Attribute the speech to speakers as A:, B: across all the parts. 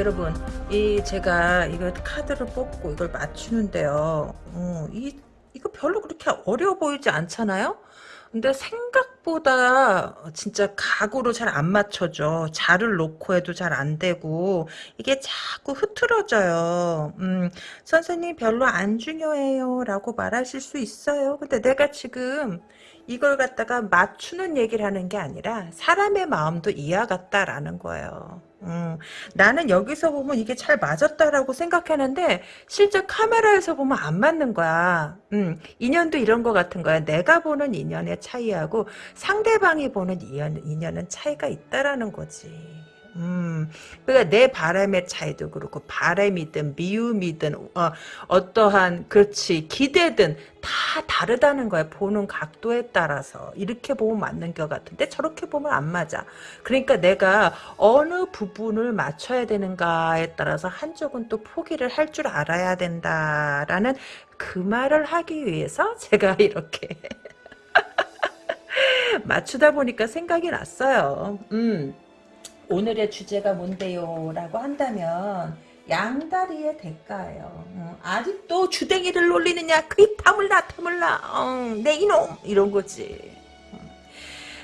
A: 여러분 이 제가 이거 카드를 뽑고 이걸 맞추는데요 어, 이 이거 별로 그렇게 어려워 보이지 않잖아요 근데 생각보다 진짜 각으로 잘 안 맞춰져. 자를 놓고 해도 잘 안 되고 이게 자꾸 흐트러져요. 음, 선생님 별로 안 중요해요 라고 말하실 수 있어요. 근데 내가 지금 이걸 갖다가 맞추는 얘기를 하는 게 아니라 사람의 마음도 이해 같다라는 거예요. 음, 나는 여기서 보면 이게 잘 맞았다라고 생각하는데 실제 카메라에서 보면 안 맞는 거야. 음, 인연도 이런 거 같은 거야. 내가 보는 인연의 차이하고 상대방이 보는 인연, 인연은 차이가 있다라는 거지. 음, 그러니까 내 바람의 차이도 그렇고 바람이든 미움이든 어, 어떠한 그렇지 기대든 다 다르다는 거야 보는 각도에 따라서. 이렇게 보면 맞는 것 같은데 저렇게 보면 안 맞아. 그러니까 내가 어느 부분을 맞춰야 되는가에 따라서 한쪽은 또 포기를 할 줄 알아야 된다라는 그 말을 하기 위해서 제가 이렇게 맞추다 보니까 생각이 났어요. 음. 오늘의 주제가 뭔데요? 라고 한다면 양다리의 대가예요. 어, 아직도 주댕이를 놀리느냐? 그이 파물라 타물라 어, 내 이놈 이런 거지. 어,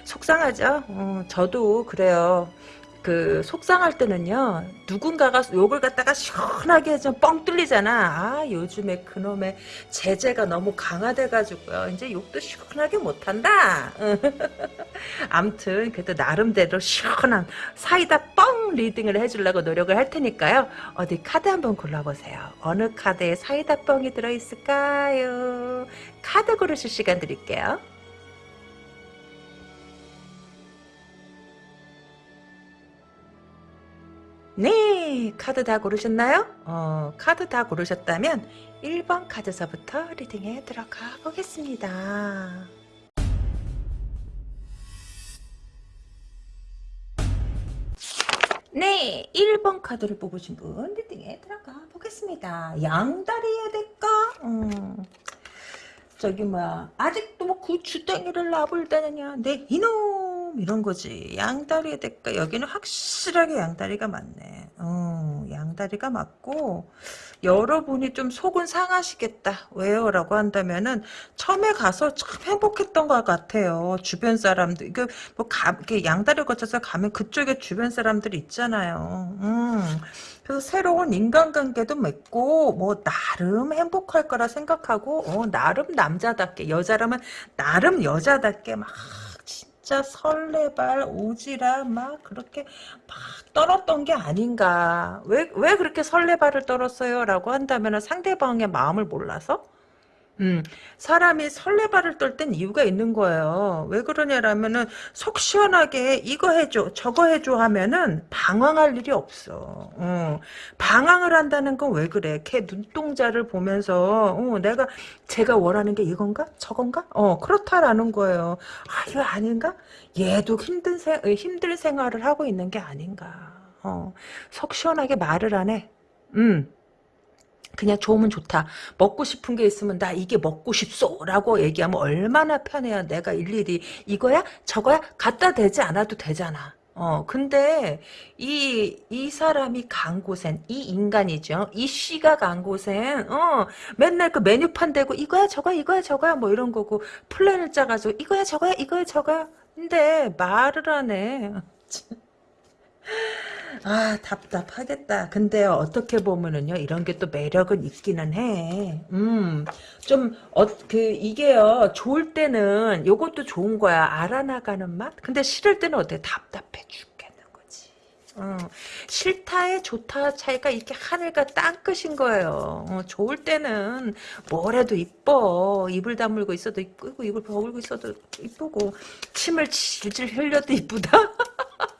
A: 속상하죠? 어, 저도 그래요. 그 속상할 때는요 누군가가 욕을 갖다가 시원하게 좀 뻥 뚫리잖아. 아 요즘에 그놈의 제재가 너무 강화돼가지고요. 이제 욕도 시원하게 못한다. 암튼 그래도 나름대로 시원한 사이다 뻥 리딩을 해주려고 노력을 할 테니까요. 어디 카드 한번 골라보세요. 어느 카드에 사이다 뻥이 들어있을까요? 카드 고르실 시간 드릴게요 네 카드 다 고르셨나요? 어, 카드 다 고르셨다면 1번 카드서부터 reading에 들어가 보겠습니다. 네 1번 카드를 뽑으신 분 reading에 들어가 보겠습니다. 양다리의 대가 음, 저기 뭐야 아직도 뭐그 주댕이를 나불다느냐 네 이놈 이런 거지. 양다리의 대가 여기는 확실하게 양다리가 맞네. 어, 양다리가 맞고 여러분이 좀 속은 상하시겠다. 왜요 라고 한다면은 처음에 가서 참 행복했던 것 같아요. 주변 사람들. 이게 뭐 가, 이렇게 양다리 거쳐서 가면 그쪽에 주변 사람들이 있잖아요. 음. 그래서 새로운 인간관계도 맺고 뭐 나름 행복할 거라 생각하고 어, 나름 남자답게 여자라면 나름 여자답게 막 진짜 설레발 오지라 막 그렇게 막 떨었던 게 아닌가. 왜, 왜 그렇게 설레발을 떨었어요? 라고 한다면 상대방의 마음을 몰라서 음, 사람이 설레발을 떨 땐 이유가 있는 거예요. 왜 그러냐라면은 속 시원하게 이거 해줘, 저거 해줘 하면은 방황할 일이 없어. 어, 방황을 한다는 건 왜 그래? 걔 눈동자를 보면서 어, 내가 제가 원하는 게 이건가? 저건가? 어, 그렇다라는 거예요. 아, 이거 아닌가? 얘도 힘든 생, 힘들 생활을 하고 있는 게 아닌가? 어, 속 시원하게 말을 안 해. 음. 그냥 좋으면 좋다. 먹고 싶은 게 있으면 나 이게 먹고 싶소 라고 얘기하면 얼마나 편해요. 내가 일일이 이거야 저거야 갖다 대지 않아도 되잖아. 어, 근데, 이, 이 사람이 간 곳엔, 이 인간이죠. 이 씨가 간 곳엔, 어, 맨날 그 메뉴판 대고, 이거야, 저거야, 이거야, 저거야, 뭐 이런 거고, 플랜을 짜가지고, 이거야, 저거야, 이거야, 저거야. 근데, 말을 안 해. 아 답답하겠다. 근데요 어떻게 보면은요 이런 게 또 매력은 있기는 해. 음좀 어 그 이게요 좋을 때는 요것도 좋은 거야 알아나가는 맛. 근데 싫을 때는 어때 답답해 죽겠는 거지. 어, 싫다에 좋다 차이가 이렇게 하늘과 땅 끝인 거예요. 어, 좋을 때는 뭐래도 이뻐. 입을 다물고 있어도 이쁘고 입을 버글고 있어도 이쁘고 침을 질질 흘려도 이쁘다.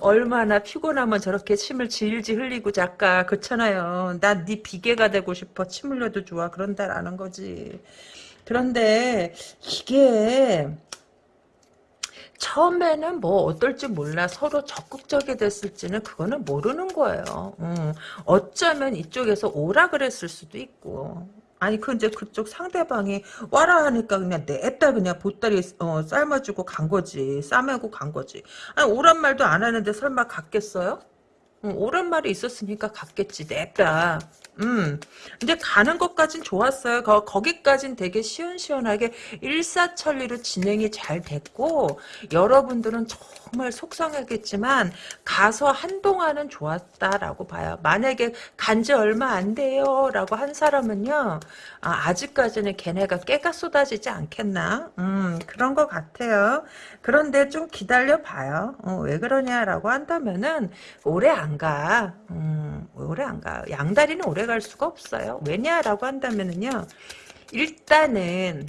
A: 얼마나 피곤하면 저렇게 침을 질질 흘리고 작가 그렇잖아요. 난 네 비계가 되고 싶어. 침 흘려도 좋아. 그런다라는 거지. 그런데 이게 처음에는 뭐 어떨지 몰라 서로 적극적이 됐을지는 그거는 모르는 거예요. 음, 어쩌면 이쪽에서 오라 그랬을 수도 있고 아니 그 이제 그쪽 상대방이 와라 하니까 그냥 냅다 그냥 보따리 어, 삶아주고 간 거지 싸매고 간 거지 아니 오란 말도 안 하는데 설마 갔겠어요? 응, 오란 말이 있었으니까 갔겠지 냅다 음, 근데 가는 것까진 좋았어요. 거, 거기까진 되게 시원시원하게 일사천리로 진행이 잘 됐고, 여러분들은 정말 속상하겠지만, 가서 한동안은 좋았다라고 봐요. 만약에 간 지 얼마 안 돼요. 라고 한 사람은요, 아, 직까지는 걔네가 깨가 쏟아지지 않겠나? 음, 그런 것 같아요. 그런데 좀 기다려봐요. 어, 왜 그러냐라고 한다면은, 오래 안 가. 음, 오래 안 가. 양다리는 오래 갈 수가 없어요. 왜냐라고 한다면은요. 일단은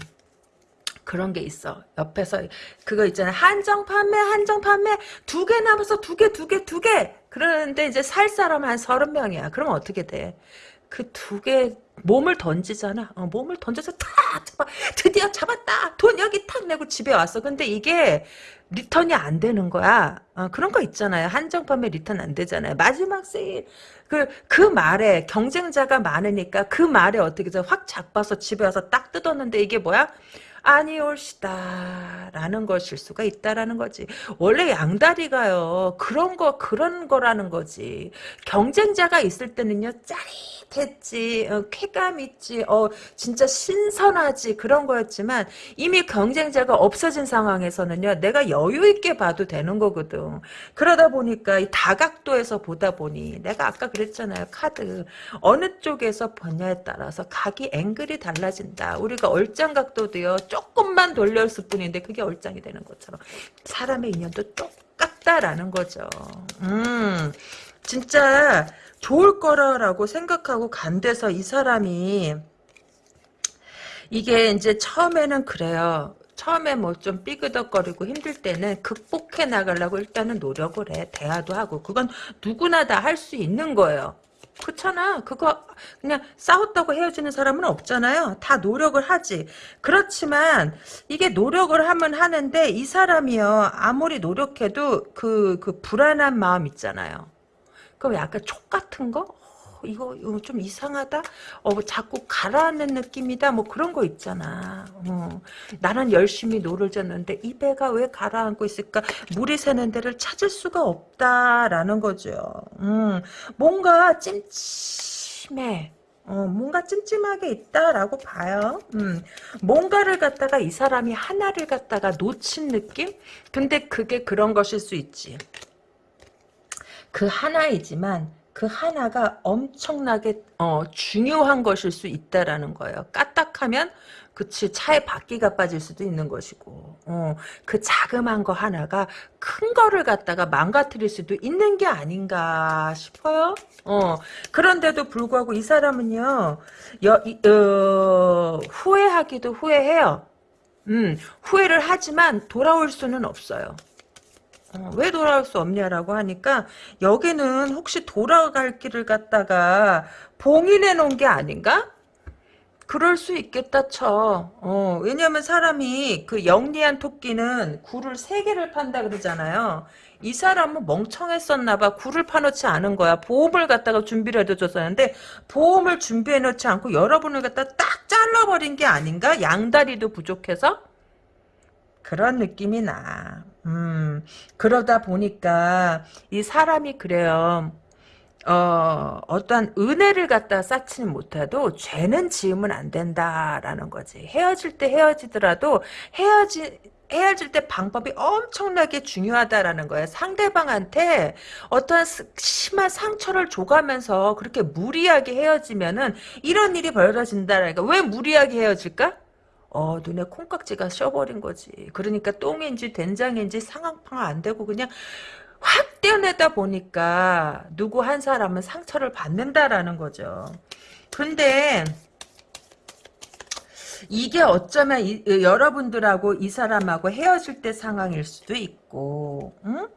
A: 그런 게 있어. 옆에서 그거 있잖아. 한정 판매, 한정 판매 두 개 남아서 두 개, 두 개, 두 개. 그러는데 이제 살 사람 한 서른 명이야. 그러면 어떻게 돼? 그 두 개 몸을 던지잖아. 어, 몸을 던져서 탁 잡아. 드디어 잡았다. 돈 여기 탁 내고 집에 왔어. 근데 이게 return이 안 되는 거야. 어, 그런 거 있잖아요. 한정 판매 return 안 되잖아요. 마지막 세일. 그, 그 말에 경쟁자가 많으니까 그 말에 어떻게 확 잡아서 집에 와서 딱 뜯었는데 이게 뭐야? 아니올시다 라는 것일 수가 있다라는 거지. 원래 양다리가요 그런 거 그런 거라는 거지. 경쟁자가 있을 때는요 짜릿했지 어, 쾌감 있지 어 진짜 신선하지 그런 거였지만 이미 경쟁자가 없어진 상황에서는요 내가 여유 있게 봐도 되는 거거든. 그러다 보니까 이 다각도에서 보다 보니 내가 아까 그랬잖아요 카드. 어느 쪽에서 보냐에 따라서 각이 앵글이 달라진다. 우리가 얼짱각도도요 조금만 돌렸을 뿐인데 그게 얼짱이 되는 것처럼 사람의 인연도 똑같다라는 거죠. 음, 진짜 좋을 거라고 생각하고 간 데서 이 사람이 이게 이제 처음에는 그래요. 처음에 뭐 좀 삐그덕거리고 힘들 때는 극복해 나가려고 일단은 노력을 해. 대화도 하고. 그건 누구나 다 할 수 있는 거예요. 그렇잖아. 그거 그냥 싸웠다고 헤어지는 사람은 없잖아요. 다 노력을 하지. 그렇지만 이게 노력을 하면 하는데 이 사람이요. 아무리 노력해도 그, 그 불안한 마음 있잖아요. 그 약간 촉 같은 거? 이거, 좀 이상하다? 어, 자꾸 가라앉는 느낌이다? 뭐 그런 거 있잖아. 어. 나는 열심히 노를 젓는데 이 배가 왜 가라앉고 있을까? 물이 새는 데를 찾을 수가 없다라는 거죠. 음, 뭔가 찜찜해. 어, 뭔가 찜찜하게 있다라고 봐요. 음, 뭔가를 갖다가 이 사람이 하나를 갖다가 놓친 느낌? 근데 그게 그런 것일 수 있지. 그 하나이지만 그 하나가 엄청나게 어, 중요한 것일 수 있다라는 거예요. 까딱하면 그치 차에 바퀴가 빠질 수도 있는 것이고 어, 그 자그만 거 하나가 큰 거를 갖다가 망가뜨릴 수도 있는 게 아닌가 싶어요. 어, 그런데도 불구하고 이 사람은요 여, 어, 후회하기도 후회해요. 음, 후회를 하지만 돌아올 수는 없어요. 어, 왜 돌아올 수 없냐라고 하니까 여기는 혹시 돌아갈 길을 갖다가 봉인해 놓은 게 아닌가? 그럴 수 있겠다 쳐. 어, 왜냐면 사람이 그 영리한 토끼는 굴을 세 개를 판다 그러잖아요. 이 사람은 멍청했었나 봐. 굴을 파놓지 않은 거야. 보험을 갖다가 준비를 해줬었는데 보험을 준비해 놓지 않고 여러분을 갖다 딱 잘라버린 게 아닌가? 양다리도 부족해서? 그런 느낌이 나. 음, 그러다 보니까 이 사람이 그래요. 어, 어떠한 은혜를 갖다 쌓지는 못해도 죄는 지으면 안 된다라는 거지. 헤어질 때 헤어지더라도 헤어지 헤어질 때 방법이 엄청나게 중요하다라는 거예요. 상대방한테 어떠한 심한 상처를 줘가면서 그렇게 무리하게 헤어지면은 이런 일이 벌어진다라니까. 왜 무리하게 헤어질까? 어, 눈에 콩깍지가 씌어버린 거지. 그러니까 똥인지 된장인지 상황파가 안 되고 그냥 확 떼어내다 보니까 누구 한 사람은 상처를 받는다라는 거죠. 근데 이게 어쩌면 이, 여러분들하고 이 사람하고 헤어질 때 상황일 수도 있고, 응?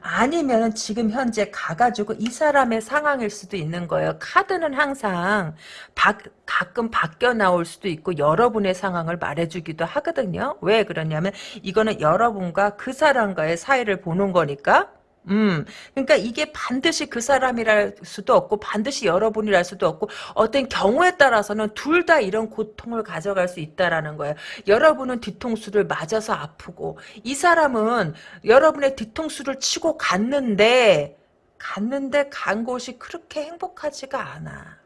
A: 아니면 지금 현재 가가지고 이 사람의 상황일 수도 있는 거예요. 카드는 항상 바, 가끔 바뀌어 나올 수도 있고 여러분의 상황을 말해주기도 하거든요. 왜 그러냐면 이거는 여러분과 그 사람과의 사이를 보는 거니까 음, 그러니까 이게 반드시 그 사람이랄 수도 없고 반드시 여러분이랄 수도 없고 어떤 경우에 따라서는 둘 다 이런 고통을 가져갈 수 있다라는 거예요. 여러분은 뒤통수를 맞아서 아프고 이 사람은 여러분의 뒤통수를 치고 갔는데 갔는데 간 곳이 그렇게 행복하지가 않아.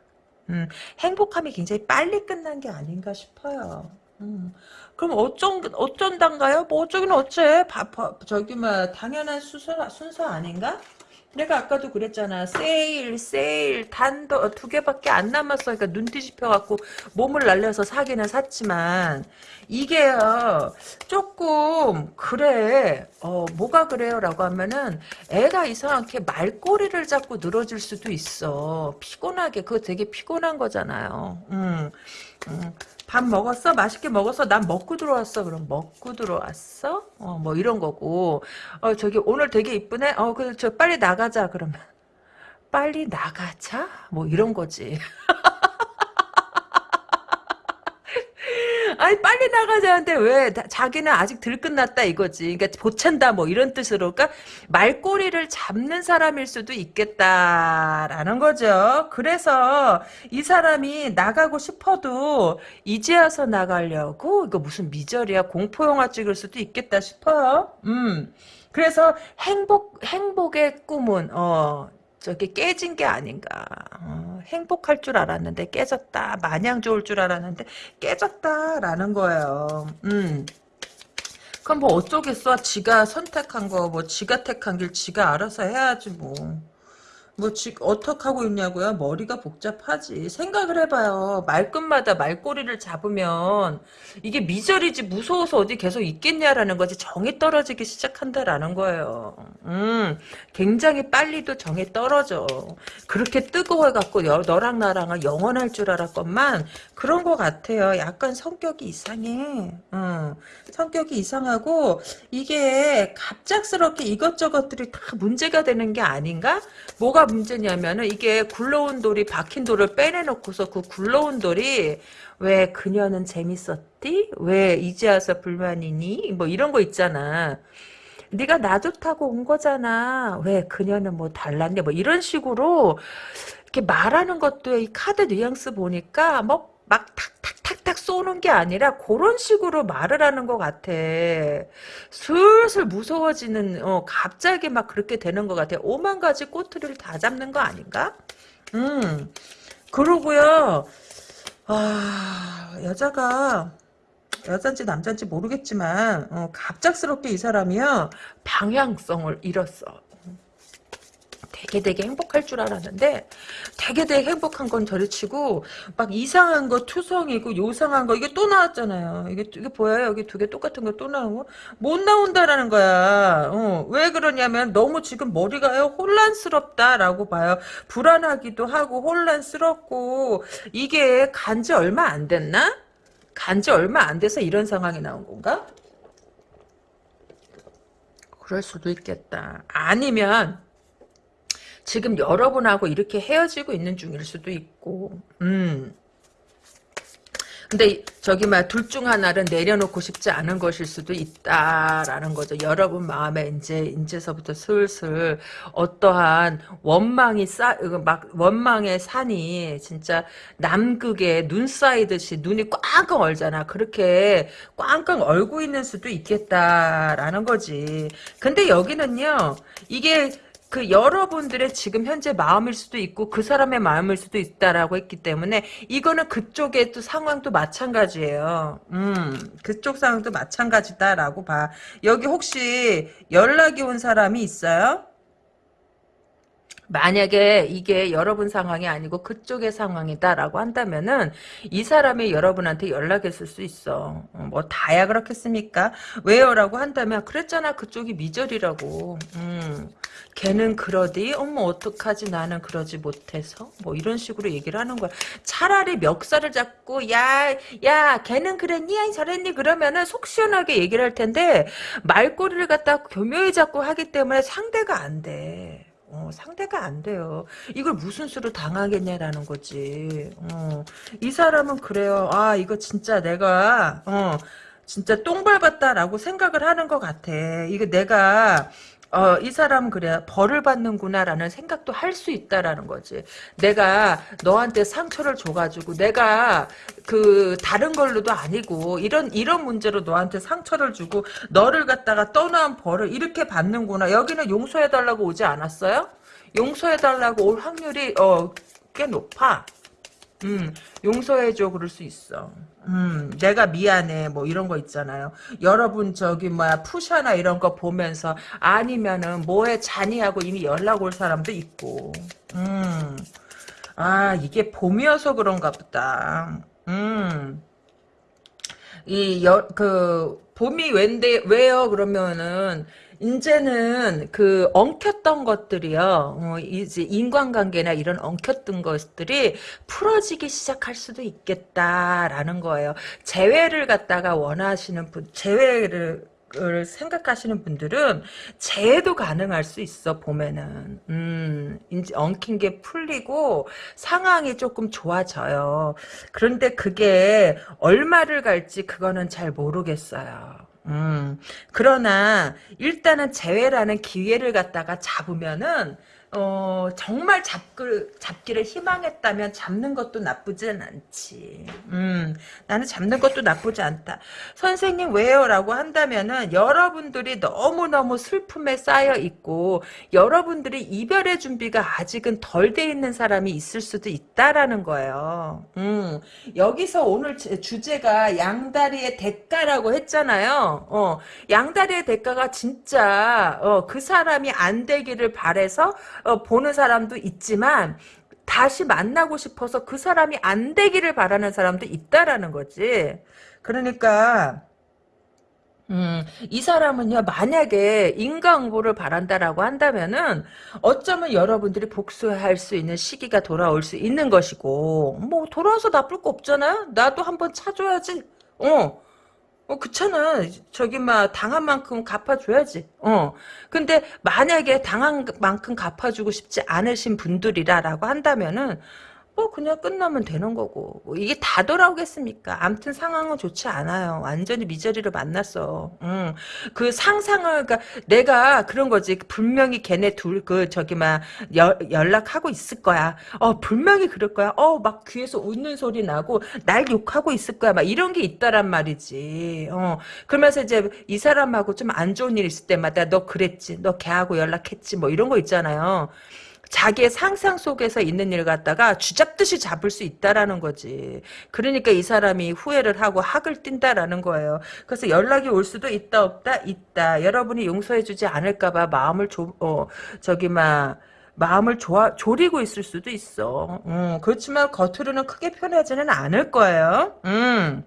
A: 음, 행복함이 굉장히 빨리 끝난 게 아닌가 싶어요. 음. 그럼 어쩐 어쩐단가요? 뭐 어쩌긴 어째? 바, 바, 저기 뭐 당연한 순서 순서 아닌가? 내가 아까도 그랬잖아. 세일, 세일, 단도 두 개밖에 안 남았어. 그러니까 눈 뒤집혀갖고 몸을 날려서 사기는 샀지만 이게요 조금 그래. 어 뭐가 그래요라고 하면은 애가 이상하게 말꼬리를 잡고 늘어질 수도 있어. 피곤하게 그거 되게 피곤한 거잖아요. 음. 음. 밥 먹었어? 맛있게 먹었어? 난 먹고 들어왔어. 그럼 먹고 들어왔어? 어, 뭐 이런 거고. 어, 저기 오늘 되게 이쁘네? 어, 그, 저 빨리 나가자. 그러면. 빨리 나가자? 뭐 이런 거지. 아니 빨리 나가자는데 왜 자기는 아직 덜 끝났다 이거지. 그러니까 보챈다 뭐 이런 뜻으로 그러니까 말꼬리를 잡는 사람일 수도 있겠다라는 거죠. 그래서 이 사람이 나가고 싶어도 이제 와서 나가려고 이거 무슨 미절이야 공포 영화 찍을 수도 있겠다 싶어요. 음. 그래서 행복 행복의 꿈은 어 저게 깨진 게 아닌가. 어, 행복할 줄 알았는데 깨졌다. 마냥 좋을 줄 알았는데 깨졌다라는 거예요. 음. 그럼 뭐 어쩌겠어. 지가 선택한 거, 뭐 지가 택한 길 지가 알아서 해야지 뭐. 뭐 지금 어떻게 하고 있냐고요? 머리가 복잡하지. 생각을 해봐요. 말끝마다 말꼬리를 잡으면 이게 미절이지 무서워서 어디 계속 있겠냐라는 거지. 정이 떨어지기 시작한다라는 거예요. 음, 굉장히 빨리도 정이 떨어져. 그렇게 뜨거워갖고 너랑 나랑은 영원할 줄 알았건만 그런 것 같아요. 약간 성격이 이상해. 음, 성격이 이상하고 이게 갑작스럽게 이것저것들이 다 문제가 되는 게 아닌가? 뭐가 문제냐면은 이게 굴러온 돌이 박힌 돌을 빼내놓고서 그 굴러온 돌이 왜 그녀는 재밌었디? 왜 이제 와서 불만이니? 뭐 이런 거 있잖아. 네가 나 좋다고 온 거잖아. 왜 그녀는 뭐 달랐냐? 뭐 이런 식으로 이렇게 말하는 것도 이 카드 뉘앙스 보니까 뭐 막 탁탁탁탁 쏘는 게 아니라 그런 식으로 말을 하는 것 같아. 슬슬 무서워지는 어, 갑자기 막 그렇게 되는 것 같아. 오만 가지 꼬투리를 다 잡는 거 아닌가? 음 그러고요. 아 여자가 여잔지 남잔지 모르겠지만 어, 갑작스럽게 이 사람이요 방향성을 잃었어. 되게 되게 행복할 줄 알았는데 되게 되게 행복한 건 저리치고 막 이상한 거 투성이고 요상한 거 이게 또 나왔잖아요. 이게 이게 보여요? 여기 두 개 똑같은 거 또 나오고 못 나온다라는 거야. 어, 왜 그러냐면 너무 지금 머리가요 혼란스럽다라고 봐요. 불안하기도 하고 혼란스럽고 이게 간 지 얼마 안 됐나? 간 지 얼마 안 돼서 이런 상황이 나온 건가? 그럴 수도 있겠다. 아니면 지금 여러분하고 이렇게 헤어지고 있는 중일 수도 있고, 음. 근데 저기 막 둘 중 하나를 내려놓고 싶지 않은 것일 수도 있다라는 거죠. 여러분 마음에 이제 이제서부터 슬슬 어떠한 원망이 쌓막 원망의 산이 진짜 남극에 눈 쌓이듯이 눈이 꽝꽝 얼잖아. 그렇게 꽝꽝 얼고 있는 수도 있겠다라는 거지. 근데 여기는요. 이게 그 여러분들의 지금 현재 마음일 수도 있고 그 사람의 마음일 수도 있다라고 했기 때문에 이거는 그쪽의 또 상황도 마찬가지예요. 음, 그쪽 상황도 마찬가지다라고 봐. 여기 혹시 연락이 온 사람이 있어요? 만약에 이게 여러분 상황이 아니고 그쪽의 상황이다라고 한다면은 이 사람이 여러분한테 연락했을 수 있어. 어, 뭐 다야 그렇겠습니까? 왜요라고 한다면 그랬잖아 그쪽이 미절이라고. 음. 걔는 그러디 어머 어떡하지 나는 그러지 못해서 뭐 이런 식으로 얘기를 하는 거야 차라리 멱살을 잡고 야야 걔는 그랬니 저랬니 그러면은 속 시원하게 얘기를 할 텐데 말꼬리를 갖다 교묘히 잡고 하기 때문에 상대가 안돼 어, 상대가 안 돼요. 이걸 무슨 수로 당하겠냐라는 거지. 어, 이 사람은 그래요. 아, 이거 진짜 내가, 어, 진짜 똥 밟았다라고 생각을 하는 것 같아. 이거 내가 어, 이 사람은 그래 벌을 받는구나라는 생각도 할 수 있다라는 거지. 내가 너한테 상처를 줘가지고 내가 그 다른 걸로도 아니고 이런 이런 문제로 너한테 상처를 주고 너를 갖다가 떠난 벌을 이렇게 받는구나. 여기는 용서해달라고 오지 않았어요? 용서해달라고 올 확률이 어, 꽤 높아. 음, 용서해줘 그럴 수 있어. 음, 내가 미안해 뭐 이런 거 있잖아요. 여러분 저기 뭐야 푸샤나 이런 거 보면서 아니면은 뭐에 잔이하고 이미 연락 올 사람도 있고. 음, 아 이게 봄이어서 그런가 보다. 음, 이그 봄이 왠데 왜요 그러면은 이제는 그 엉켰던 것들이요. 어, 이제 인간관계나 이런 엉켰던 것들이 풀어지기 시작할 수도 있겠다라는 거예요. 재회를 갖다가 원하시는 분, 재회를 을 생각하시는 분들은 재해도 가능할 수 있어 봄에는 음 이제 엉킨 게 풀리고 상황이 조금 좋아져요 그런데 그게 얼마를 갈지 그거는 잘 모르겠어요 음, 그러나 일단은 재회라는 기회를 갖다가 잡으면은 어, 정말 잡글, 잡기를 희망했다면 잡는 것도 나쁘진 않지. 음, 나는 잡는 것도 나쁘지 않다. 선생님 왜요? 라고 한다면은 여러분들이 너무너무 슬픔에 쌓여 있고 여러분들이 이별의 준비가 아직은 덜 돼 있는 사람이 있을 수도 있다라는 거예요. 음, 여기서 오늘 주제가 양다리의 대가라고 했잖아요. 어, 양다리의 대가가 진짜 어, 그 사람이 안 되기를 바래서 어, 보는 사람도 있지만 다시 만나고 싶어서 그 사람이 안 되기를 바라는 사람도 있다라는 거지. 그러니까 음, 이 사람은요, 만약에 인과응보를 바란다라고 한다면은, 어쩌면 여러분들이 복수할 수 있는 시기가 돌아올 수 있는 것이고, 뭐, 돌아와서 나쁠 거 없잖아요? 나도 한번 차줘야지. 어, 어, 그렇잖아. 저기, 막, 당한 만큼 갚아줘야지. 어. 근데, 만약에 당한 만큼 갚아주고 싶지 않으신 분들이라라고 한다면은, 뭐 그냥 끝나면 되는 거고 뭐 이게 다 돌아오겠습니까? 암튼 상황은 좋지 않아요. 완전히 미저리를 만났어. 음. 그 상상을 그러니까 내가 그런 거지. 분명히 걔네 둘 그 저기 막 연락하고 있을 거야. 어 분명히 그럴 거야. 어 막 귀에서 웃는 소리 나고 날 욕하고 있을 거야. 막 이런 게 있다란 말이지. 어 그러면서 이제 이 사람하고 좀 안 좋은 일 있을 때마다 너 그랬지. 너 걔하고 연락했지. 뭐 이런 거 있잖아요. 자기의 상상 속에서 있는 일 갖다가 쥐잡듯이 잡을 수 있다라는 거지. 그러니까 이 사람이 후회를 하고 학을 띈다라는 거예요. 그래서 연락이 올 수도 있다 없다 있다. 여러분이 용서해주지 않을까봐 마음을 조, 어, 저기 막 마음을 조아, 조리고 있을 수도 있어. 음, 그렇지만 겉으로는 크게 표현하지는 않을 거예요. 음.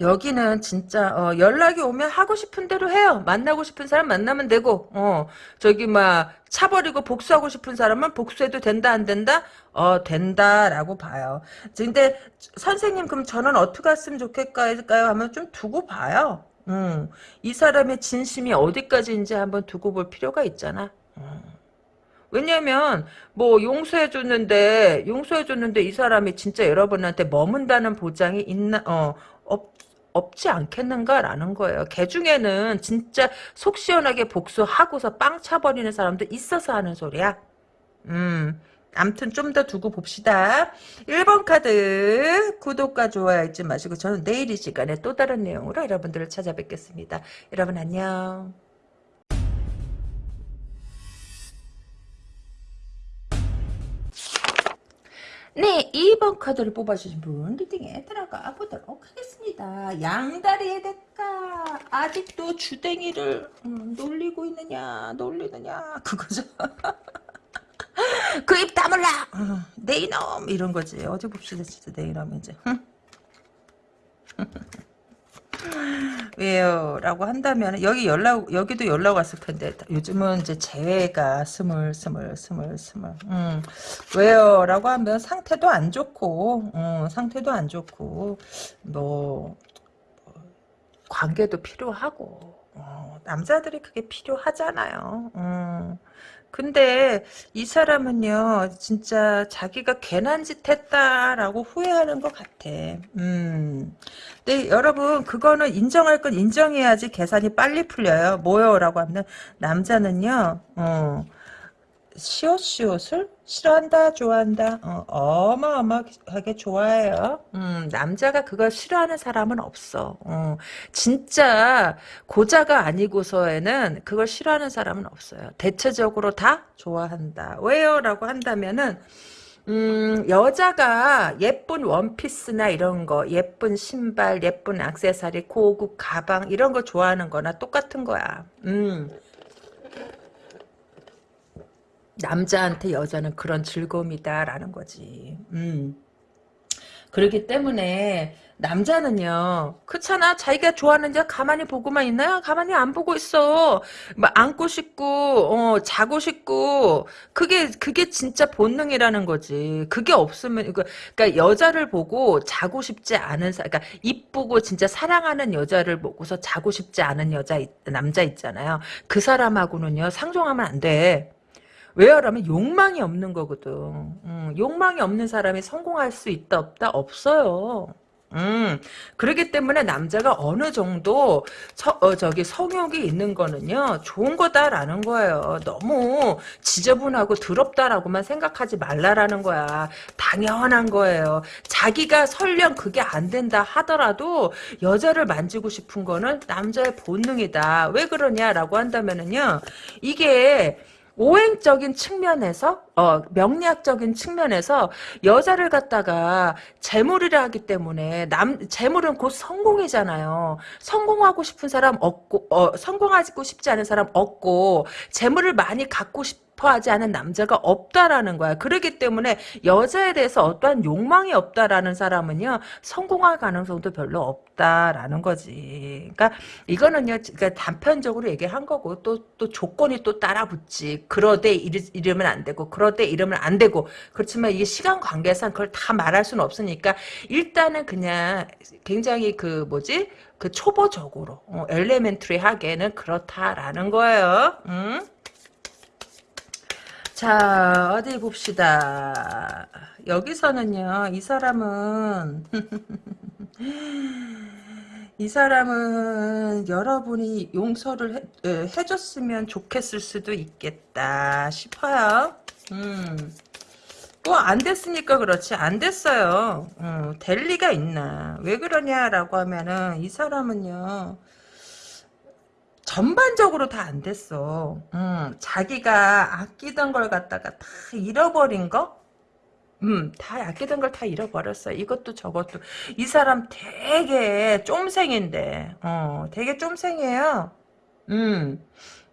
A: 여기는 진짜 어, 연락이 오면 하고 싶은 대로 해요. 만나고 싶은 사람 만나면 되고 어, 저기 막 차버리고 복수하고 싶은 사람은 복수해도 된다 안 된다? 어 된다라고 봐요. 근데 선생님 그럼 저는 어떻게 했으면 좋겠까요? 하면 좀 두고 봐요. 음, 이 사람의 진심이 어디까지인지 한번 두고 볼 필요가 있잖아. 음. 왜냐면 뭐 용서해 줬는데 용서해 줬는데 이 사람이 진짜 여러분한테 머문다는 보장이 있나 어 없, 없지 않겠는가라는 거예요. 개 중에는 진짜 속 시원하게 복수하고서 빵 차버리는 사람도 있어서 하는 소리야. 음, 암튼 좀 더 두고 봅시다. 1번 카드 구독과 좋아요 잊지 마시고 저는 내일 이 시간에 또 다른 내용으로 여러분들을 찾아뵙겠습니다. 여러분 안녕. 네, 2번 카드를 뽑아주신 분 리딩에 들어가 보도록 하겠습니다. 양다리의 대가 아직도 주댕이를 음, 놀리고 있느냐 놀리느냐 그거죠. 그 입 다물라 음, 내 이놈 이런 거지. 어디 봅시다 진짜 내 이놈 이제. 왜요? 라고 한다면 여기 연락 여기도 연락 왔을 텐데 요즘은 이제 재회가 스물 스물 스물 스물 음, 왜요? 라고 하면 상태도 안 좋고 음, 상태도 안 좋고 뭐 관계도 필요하고 어, 남자들이 그게 필요하잖아요. 음, 근데 이 사람은요, 진짜 자기가 괜한 짓 했다라고 후회하는 것 같아. 음. 근데 여러분, 그거는 인정할 건 인정해야지 계산이 빨리 풀려요. 뭐요? 라고 하면, 남자는요, 어, 시옷시옷을 싫어한다 좋아한다 어, 마어마하게 좋아해요 음, 남자가 그걸 싫어하는 사람은 없어 어, 진짜 고자가 아니고서에는 그걸 싫어하는 사람은 없어요 대체적으로 다 좋아한다 왜요? 라고 한다면은 음, 여자가 예쁜 원피스나 이런 거, 예쁜 신발, 예쁜 악세사리, 고급 가방, 이런 거 좋아하는 거나 똑같은 거야. 음. 남자한테 여자는 그런 즐거움이다라는 거지. 음. 그렇기 때문에 남자는요 그렇잖아. 자기가 좋아하는 자 가만히 보고만 있나요? 가만히 안 보고 있어. 막 안고 싶고 어 자고 싶고. 그게 그게 진짜 본능이라는 거지. 그게 없으면 그러니까 여자를 보고 자고 싶지 않은 사 그러니까 이쁘고 진짜 사랑하는 여자를 보고서 자고 싶지 않은 여자 남자 있잖아요. 그 사람하고는요 상종하면 안돼 왜요라면 욕망이 없는 거거든. 음, 욕망이 없는 사람이 성공할 수 있다 없다 없어요. 음, 그렇기 때문에 남자가 어느 정도 서, 어, 저기 성욕이 있는 거는요 좋은 거다라는 거예요. 너무 지저분하고 더럽다라고만 생각하지 말라라는 거야. 당연한 거예요. 자기가 설령 그게 안 된다 하더라도 여자를 만지고 싶은 거는 남자의 본능이다. 왜 그러냐라고 한다면은요 이게 오행적인 측면에서 어, 명리학적인 측면에서 여자를 갖다가 재물이라 하기 때문에 남 재물은 곧 성공이잖아요. 성공하고 싶은 사람 없고 어, 성공하고 싶지 않은 사람 없고 재물을 많이 갖고 싶 하지 않은 남자가 없다라는 거야. 그렇기 때문에 여자에 대해서 어떠한 욕망이 없다라는 사람은요 성공할 가능성도 별로 없다라는 거지. 그러니까 이거는요, 그러니까 단편적으로 얘기한 거고 또 또 조건이 또 따라붙지. 그러되 이르, 면안 되고 그러되 이러면 안 되고 그렇지만 이게 시간 관계상 그걸 다 말할 수는 없으니까 일단은 그냥 굉장히 그 뭐지 그 초보적으로 어, 엘레멘트리하게는 그렇다라는 거예요. 응? 자, 어디 봅시다. 여기서는요, 이 사람은, 이 사람은 여러분이 용서를 해, 해줬으면 좋겠을 수도 있겠다 싶어요. 음. 뭐안 됐으니까 그렇지 안 됐어요. 음, 될 리가 있나. 왜 그러냐라고 하면은 이 사람은요. 전반적으로 다 안 됐어. 음, 자기가 아끼던 걸 갖다가 다 잃어버린 거? 음, 다 아끼던 걸 다 잃어버렸어. 이것도 저것도. 이 사람 되게 쫌생인데, 어, 되게 쫌생이에요. 음,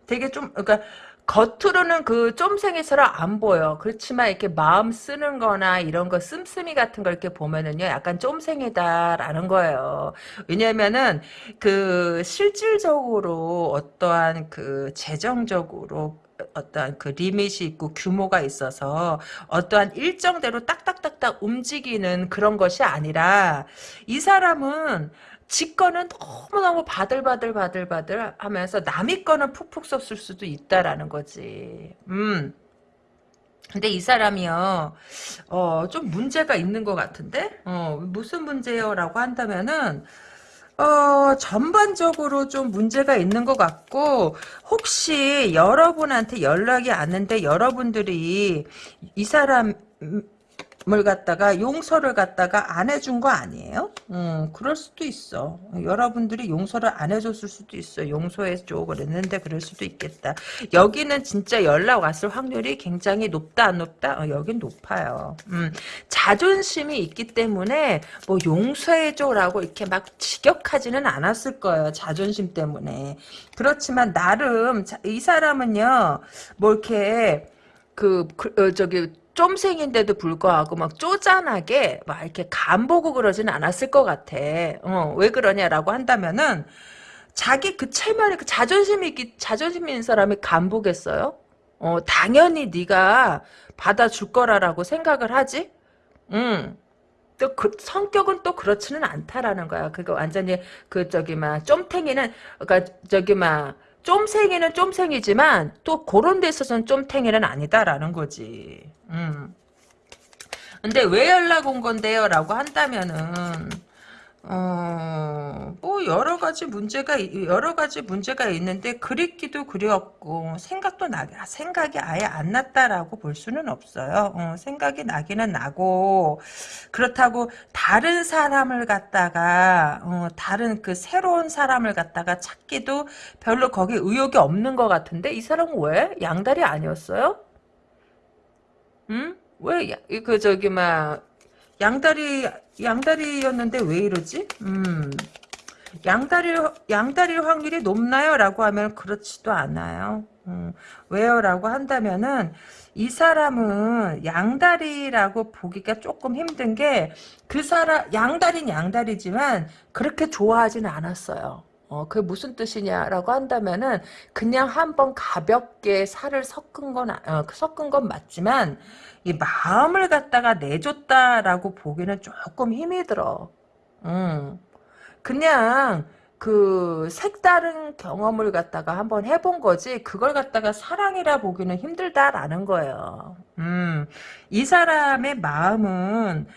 A: 되게 좀, 그러니까, 겉으로는 그 쫌생이처럼 안 보여. 그렇지만 이렇게 마음 쓰는 거나 이런 거 씀씀이 같은 걸 이렇게 보면은요, 약간 쫌생이다라는 거예요. 왜냐면은 그 실질적으로 어떠한 그 재정적으로 어떠한 그 리밋이 있고 규모가 있어서 어떠한 일정대로 딱딱딱딱 움직이는 그런 것이 아니라 이 사람은 지 거는 너무너무 바들바들 바들바들 하면서 남의 거는 푹푹 썼을 수도 있다라는 거지. 음. 근데 이 사람이요, 어, 좀 문제가 있는 것 같은데? 어, 무슨 문제요? 라고 한다면은, 어, 전반적으로 좀 문제가 있는 것 같고, 혹시 여러분한테 연락이 왔는데 여러분들이 이 사람, 을 갖다가 용서를 갖다가 안 해준 거 아니에요? 음, 그럴 수도 있어. 여러분들이 용서를 안 해줬을 수도 있어. 용서해줘 그랬는데 그럴 수도 있겠다. 여기는 진짜 연락 왔을 확률이 굉장히 높다 안 높다? 어, 여긴 높아요. 음, 자존심이 있기 때문에 뭐 용서해줘라고 이렇게 막 직역하지는 않았을 거예요. 자존심 때문에. 그렇지만 나름 이 사람은요. 뭐 이렇게 그, 그 어, 저기 쫌생인데도 불구하고 막 쪼잔하게 막 이렇게 간보고 그러진 않았을 것 같아. 어, 왜 그러냐라고 한다면은 자기 그 체면에 그 자존심이 자존심 있는 사람이 간보겠어요? 어, 당연히 네가 받아줄 거라라고 생각을 하지. 음. 또 그 성격은 또 그렇지는 않다라는 거야. 그거 완전히 그 저기 막 쫌탱이는 그니까 저기 막 쫌생이는 쫌생이지만 또 그런 데 있어서는 쫌탱이는 아니다라는 거지. 음. 근데 왜 연락 온 건데요? 라고 한다면은 어, 뭐 여러 가지 문제가 여러 가지 문제가 있는데 그립기도 그리웠고 생각도 나 생각이 아예 안 났다라고 볼 수는 없어요. 어, 생각이 나기는 나고 그렇다고 다른 사람을 갖다가 어, 다른 그 새로운 사람을 갖다가 찾기도 별로 거기 의욕이 없는 것 같은데 이 사람은 왜 양다리 아니었어요? 응? 왜 그 저기 막 양다리 양다리였는데 왜 이러지? 음. 양다리 양다리 확률이 높나요? 라고 하면 그렇지도 않아요. 음, 왜요? 라고 한다면은 이 사람은 양다리라고 보기가 조금 힘든 게 그 사람 양다리는 양다리지만 그렇게 좋아하지는 않았어요. 어, 그게 무슨 뜻이냐라고 한다면은 그냥 한번 가볍게 살을 섞은 건 어, 섞은 건 맞지만 이 마음을 갖다가 내줬다라고 보기는 조금 힘이 들어. 음. 그냥 그 색다른 경험을 갖다가 한번 해본 거지 그걸 갖다가 사랑이라 보기는 힘들다라는 거예요. 음. 이 사람의 마음은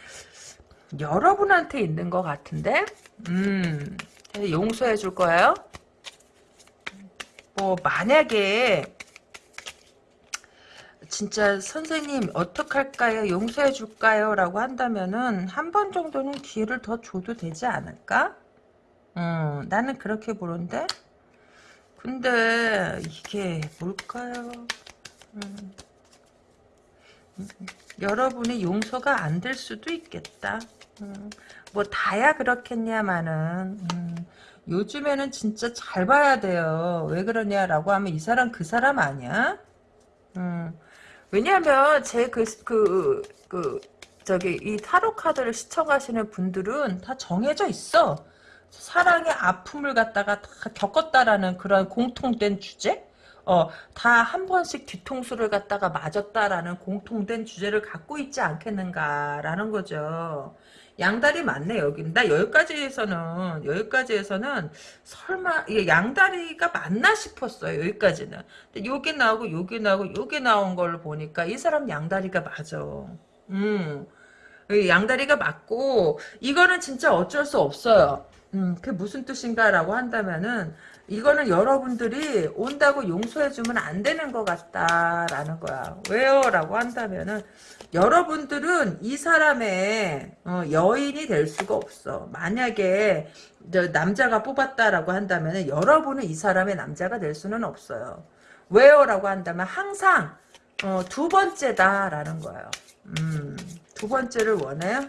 A: 여러분한테 있는 것 같은데 음. 용서해 줄 거예요? 뭐 만약에 진짜 선생님 어떡할까요? 용서해 줄까요? 라고 한다면은 한 번 정도는 기회를 더 줘도 되지 않을까? 음, 나는 그렇게 보는데 근데 이게 뭘까요? 음, 음, 여러분의 용서가 안 될 수도 있겠다. 음, 뭐 다야 그렇겠냐마는 음, 요즘에는 진짜 잘 봐야 돼요. 왜 그러냐라고 하면 이 사람 그 사람 아니야? 음, 왜냐하면 제그그 그 저기 이 타로 카드를 시청하시는 분들은 다 정해져 있어. 사랑의 아픔을 갖다가 다 겪었다라는 그런 공통된 주제? 어, 다 한 번씩 뒤통수를 갖다가 맞았다라는 공통된 주제를 갖고 있지 않겠는가라는 거죠. 양다리 맞네 여기. 나 여기까지에서는 여기까지에서는 설마 이게 양다리가 맞나 싶었어요. 여기까지는. 근데 요게 나오고 요게 나오고 요게 나온 걸 보니까 이 사람 양다리가 맞아. 음. 양다리가 맞고 이거는 진짜 어쩔 수 없어요. 음, 그게 무슨 뜻인가라고 한다면은 이거는 여러분들이 온다고 용서해주면 안 되는 것 같다라는 거야. 왜요? 라고 한다면은 여러분들은 이 사람의 어, 여인이 될 수가 없어. 만약에 남자가 뽑았다라고 한다면 여러분은 이 사람의 남자가 될 수는 없어요. 왜요? 라고 한다면 항상 어, 두 번째다라는 거예요. 음, 두 번째를 원해요?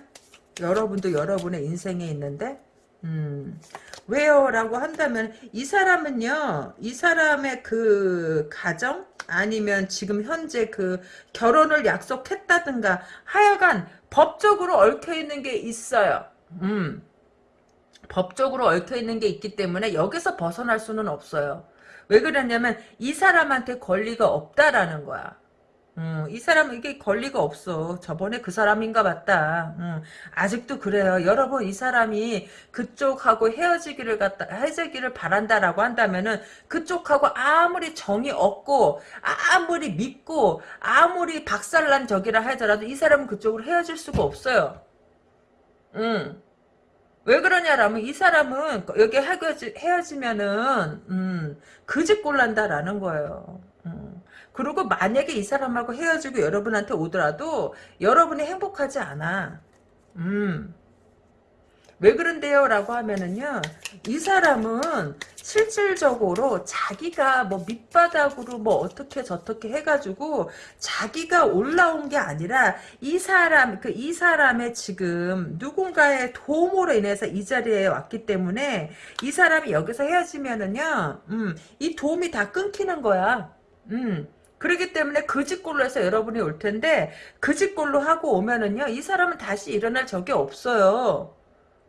A: 여러분도 여러분의 인생에 있는데 음, 왜요? 라고 한다면 이 사람은요. 이 사람의 그 가정 아니면 지금 현재 그 결혼을 약속했다든가 하여간 법적으로 얽혀있는 게 있어요. 음. 법적으로 얽혀있는 게 있기 때문에 여기서 벗어날 수는 없어요. 왜 그러냐면 이 사람한테 권리가 없다라는 거야. 음, 이 사람은 이게 권리가 없어. 저번에 그 사람인가 봤다. 음, 아직도 그래요. 여러분, 이 사람이 그쪽하고 헤어지기를 갖다, 헤어지기를 바란다라고 한다면은 그쪽하고 아무리 정이 없고, 아무리 믿고, 아무리 박살난 적이라 하더라도 이 사람은 그쪽으로 헤어질 수가 없어요. 음. 왜 그러냐라면 이 사람은 여기 헤어지, 헤어지면은, 음, 그집 꼴난다라는 거예요. 음. 그리고 만약에 이 사람하고 헤어지고 여러분한테 오더라도 여러분이 행복하지 않아. 음. 왜 그런데요? 라고 하면은요, 이 사람은 실질적으로 자기가 뭐 밑바닥으로 뭐 어떻게 저떻게 해가지고 자기가 올라온 게 아니라 이 사람, 그 이 사람의 지금 누군가의 도움으로 인해서 이 자리에 왔기 때문에 이 사람이 여기서 헤어지면은요, 음, 이 도움이 다 끊기는 거야. 음. 그렇기 때문에 그 집골로 해서 여러분이 올 텐데 그 집골로 하고 오면은요 이 사람은 다시 일어날 적이 없어요.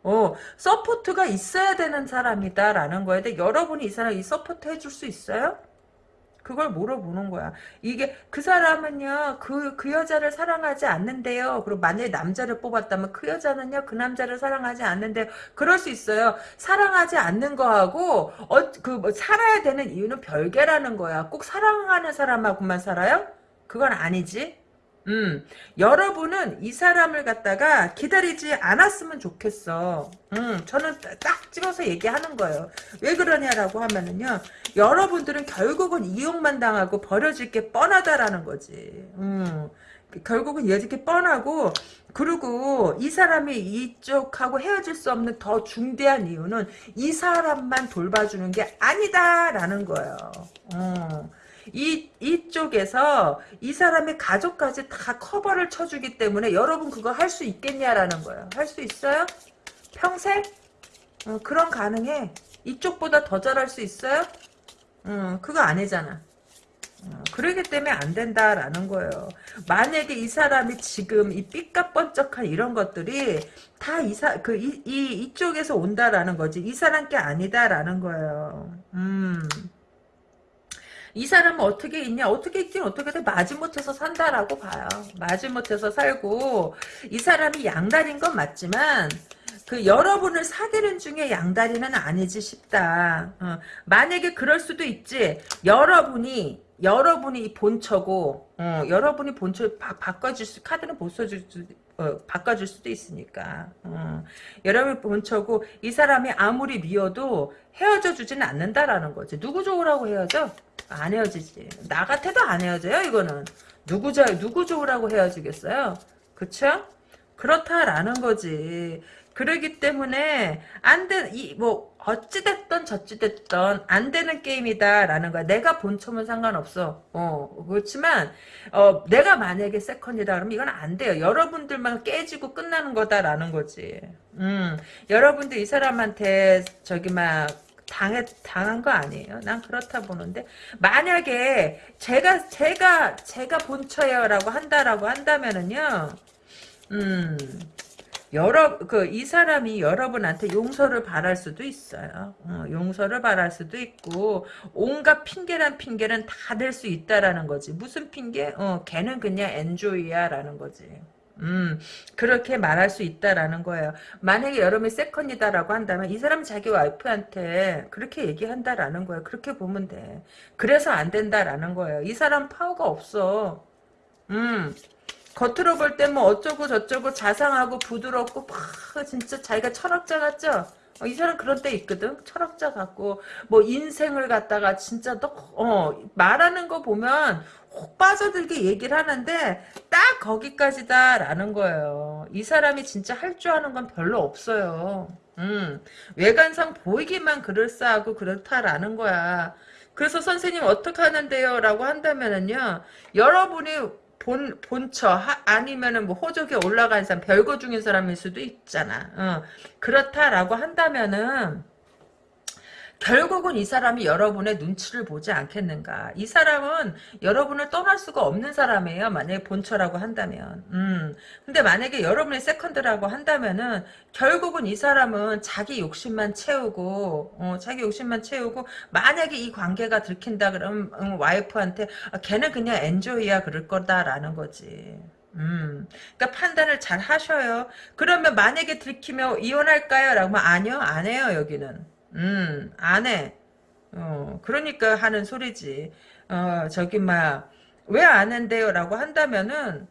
A: 어 서포트가 있어야 되는 사람이다라는 거에 대해 여러분이 이 사람 이 서포트 해줄 수 있어요? 그걸 물어보는 거야. 이게 그 사람은요 그그 여자를 사랑하지 않는데요. 그리고 만약에 남자를 뽑았다면 그 여자는요 그 남자를 사랑하지 않는데 그럴 수 있어요. 사랑하지 않는 거하고 어, 그 뭐 살아야 되는 이유는 별개라는 거야. 꼭 사랑하는 사람하고만 살아요? 그건 아니지. 음, 여러분은 이 사람을 갖다가 기다리지 않았으면 좋겠어. 음, 저는 딱 찍어서 얘기하는 거예요. 왜 그러냐라고 하면은요, 여러분들은 결국은 이용만 당하고 버려질 게 뻔하다라는 거지. 음, 결국은 이어질 게 뻔하고, 그리고 이 사람이 이쪽하고 헤어질 수 없는 더 중대한 이유는 이 사람만 돌봐주는 게 아니다라는 거예요. 음. 이, 이쪽에서 이 사람의 가족까지 다 커버를 쳐주기 때문에 여러분 그거 할 수 있겠냐라는 거예요. 할 수 있어요? 평생? 어, 그런 가능해. 이쪽보다 더 잘할 수 있어요? 음, 그거 아니잖아. 어, 그러기 때문에 안 된다라는 거예요. 만약에 이 사람이 지금 이 삐까뻔쩍한 이런 것들이 다 이사 그이 이, 이쪽에서 온다라는 거지. 이 사람 게 아니다라는 거예요. 음. 이 사람은 어떻게 있냐 어떻게 있긴 어떻게 돼 마지못해서 산다라고 봐요. 마지못해서 살고 이 사람이 양다리인 건 맞지만 그 여러분을 사귀는 중에 양다리는 아니지 싶다. 어, 만약에 그럴 수도 있지. 여러분이 여러분이 본처고 어, 여러분이 본처 바, 바꿔줄 수 카드는 못 써줄 수 어, 바꿔줄 수도 있으니까 어, 여러분이 본처고 이 사람이 아무리 미워도 헤어져 주지는 않는다라는 거지 누구 좋으라고 헤어져 안 헤어지지. 나 같아도 안 헤어져요, 이거는. 누구, 자, 누구 좋으라고 헤어지겠어요? 그쵸? 그렇다라는 거지. 그러기 때문에, 안 돼, 이, 뭐, 어찌됐던 저찌됐던 안 되는 게임이다라는 거야. 내가 본처면 상관없어. 어, 그렇지만, 어, 내가 만약에 세컨이다 그러면 이건 안 돼요. 여러분들만 깨지고 끝나는 거다라는 거지. 음, 여러분들 이 사람한테 저기 막, 당해, 당한 거 아니에요. 난 그렇다 보는데 만약에 제가 제가 제가 본처예요라고 한다라고 한다면은요. 음. 여러 그 이 사람이 여러분한테 용서를 바랄 수도 있어요. 어, 용서를 바랄 수도 있고 온갖 핑계란 핑계는 다 될 수 있다라는 거지. 무슨 핑계? 어, 걔는 그냥 엔조이야라는 거지. 음, 그렇게 말할 수 있다라는 거예요. 만약에 여러분이 세컨이다라고 한다면 이 사람 자기 와이프한테 그렇게 얘기한다라는 거예요. 그렇게 보면 돼. 그래서 안 된다라는 거예요. 이 사람 파워가 없어. 음, 겉으로 볼 때 뭐 어쩌고 저쩌고 자상하고 부드럽고 막 진짜 자기가 철학자 같죠? 어, 이 사람 그런 때 있거든. 철학자 같고 뭐 인생을 갖다가 진짜 너 어, 말하는 거 보면 혹 빠져들게 얘기를 하는데 딱 거기까지다라는 거예요. 이 사람이 진짜 할 줄 아는 건 별로 없어요. 음, 외관상 보이기만 그럴싸하고 그렇다라는 거야. 그래서 선생님 어떻게 하는데요? 라고 한다면은요. 여러분이 본, 본처, 하, 아니면은 뭐 호적에 올라간 사람, 별거 중인 사람일 수도 있잖아. 어. 그렇다라고 한다면은, 결국은 이 사람이 여러분의 눈치를 보지 않겠는가. 이 사람은 여러분을 떠날 수가 없는 사람이에요. 만약에 본처라고 한다면. 음. 근데 만약에 여러분의 세컨드라고 한다면은 결국은 이 사람은 자기 욕심만 채우고 어, 자기 욕심만 채우고 만약에 이 관계가 들킨다 그러면 음, 와이프한테 아, 걔는 그냥 enjoy야 그럴 거다라는 거지. 음, 그러니까 판단을 잘 하셔요. 그러면 만약에 들키면 이혼할까요? 라고 하면 아니요, 안 해요, 여기는. 음, 안 해. 어, 그러니까 하는 소리지. 어, 저기, 막, 왜 안 한대요? 라고 한다면은,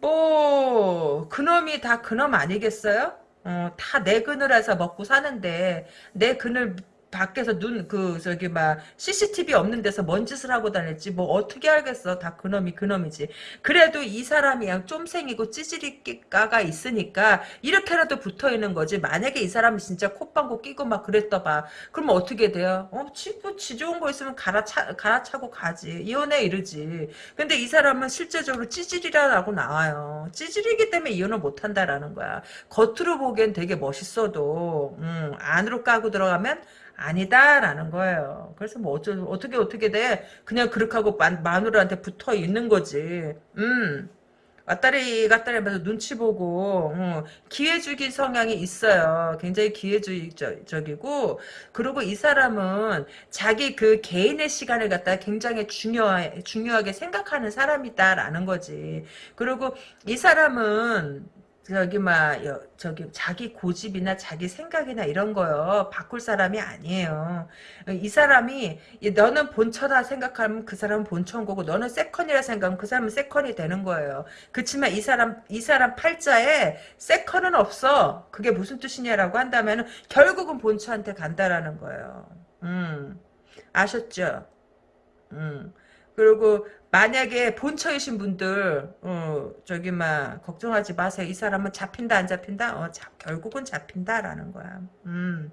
A: 뭐, 그놈이 다 그놈 아니겠어요? 어, 다 내 그늘 에서 먹고 사는데, 내 그늘 밖에서 눈 그 저기 막 CCTV 없는 데서 뭔 짓을 하고 다녔지? 뭐 어떻게 알겠어? 다 그놈이 그놈이지. 그래도 이 사람이 그냥 쫌생이고 찌질이가가 있으니까 이렇게라도 붙어 있는 거지. 만약에 이 사람이 진짜 콧방구 끼고 막 그랬다 봐. 그러면 어떻게 돼요? 어 지, 뭐, 지 좋은 거 있으면 갈아차, 갈아차고 가지. 이혼해 이러지. 근데 이 사람은 실제적으로 찌질이라고 나와요. 찌질이기 때문에 이혼을 못 한다라는 거야. 겉으로 보기엔 되게 멋있어도 음, 안으로 까고 들어가면 아니다라는 거예요. 그래서 뭐 어쩌, 어떻게 어떻게 돼? 그냥 그렇게 하고 마, 마누라한테 붙어 있는 거지. 음. 왔다리 갔다리 하면서 눈치 보고 어, 기회주기 성향이 있어요. 굉장히 기회주의적이고 그리고 이 사람은 자기 그 개인의 시간을 갖다 굉장히 중요하, 중요하게 생각하는 사람이다라는 거지. 그리고 이 사람은 저기 막 저기 자기 고집이나 자기 생각이나 이런 거요 바꿀 사람이 아니에요. 이 사람이 너는 본처다 생각하면 그 사람은 본처인 거고 너는 세컨이라 생각하면 그 사람은 세컨이 되는 거예요. 그렇지만 이 사람 이 사람 팔자에 세컨은 없어. 그게 무슨 뜻이냐라고 한다면 결국은 본처한테 간다라는 거예요. 음 아셨죠? 음 그리고 만약에 본처이신 분들 어, 저기 막 걱정하지 마세요. 이 사람은 잡힌다 안 잡힌다? 어, 자, 결국은 잡힌다라는 거야. 음.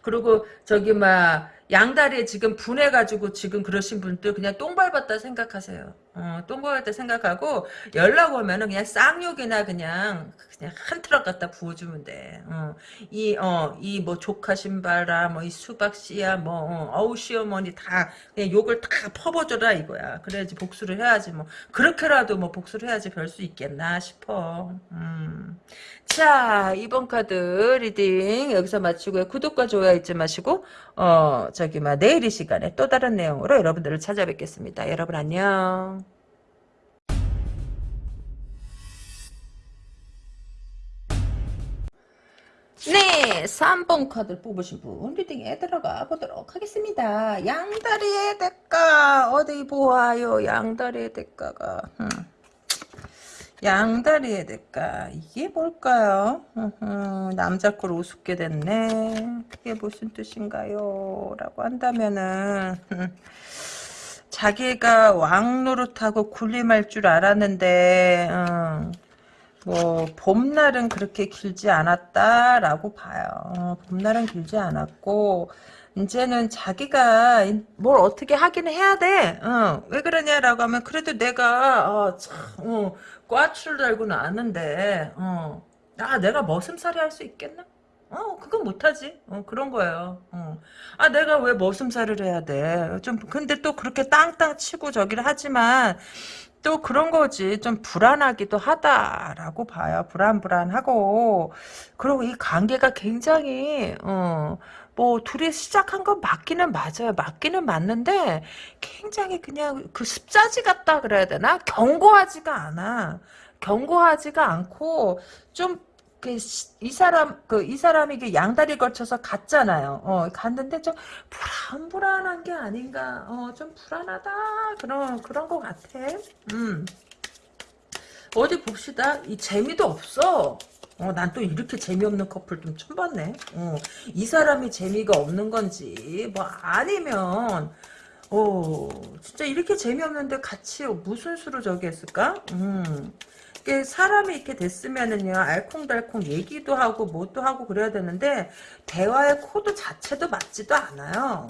A: 그리고 저기 막 양다리에 지금 분해가지고 지금 그러신 분들 그냥 똥 밟았다 생각하세요. 어, 똥 밟았다 생각하고 연락 오면은 그냥 쌍욕이나 그냥 그냥 한 트럭 갖다 부어주면 돼. 어, 이, 어, 이 뭐 조카 신발아, 뭐 이 수박 씨야, 뭐, 어, 어우 시어머니 다 그냥 욕을 다 퍼부어줘라 이거야. 그래야지 복수를 해야지 뭐. 그렇게라도 뭐 복수를 해야지 별 수 있겠나 싶어. 음. 자, 이번 카드 reading 여기서 마치고요. 구독과 좋아요 잊지 마시고, 어, 저기, 막, 내일 이 시간에 또 다른 내용으로 여러분들을 찾아뵙겠습니다. 여러분 안녕. 네, 3번 카드를 뽑으신 분 리딩에 들어가 보도록 하겠습니다. 양다리의 대가 어디 보아요. 양다리의 대가가 음. 양다리의 대가 이게 뭘까요? 남자 걸 우습게 됐네. 그게 무슨 뜻인가요? 라고 한다면은 음, 자기가 왕 노릇하고 군림할 줄 알았는데 음, 뭐 봄날은 그렇게 길지 않았다라고 봐요. 어, 봄날은 길지 않았고 이제는 자기가 뭘 어떻게 하긴 해야 돼. 어, 왜 그러냐라고 하면 그래도 내가 어, 참 어, 꽈추를 달고는 아는데 어, 아 내가 머슴살이 할 수 있겠나? 어, 그건 못하지. 어, 그런 거예요. 어. 아, 내가 왜 머슴살을 해야 돼? 좀, 근데 또 그렇게 땅땅 치고 저기를 하지만, 또 그런 거지. 좀 불안하기도 하다라고 봐요. 불안불안하고. 그리고 이 관계가 굉장히, 어, 뭐, 둘이 시작한 건 맞기는 맞아요. 맞기는 맞는데, 굉장히 그냥 그 습자지 같다 그래야 되나? 견고하지가 않아. 견고하지가 않고, 좀 그, 이 사람, 그, 이 사람이 그 양다리 걸쳐서 갔잖아요. 어, 갔는데 좀 불안 불안한 게 아닌가. 어, 좀 불안하다. 그런, 그런 것 같아. 음. 어디 봅시다. 이 재미도 없어. 어, 난 또 이렇게 재미없는 커플 좀 처음 봤네. 어, 이 사람이 재미가 없는 건지, 뭐, 아니면, 어, 진짜 이렇게 재미없는데 같이 무슨 수로 저기 했을까? 음. 사람이 이렇게 됐으면은요 알콩달콩 얘기도 하고 뭐도 하고 그래야 되는데 대화의 코드 자체도 맞지도 않아요.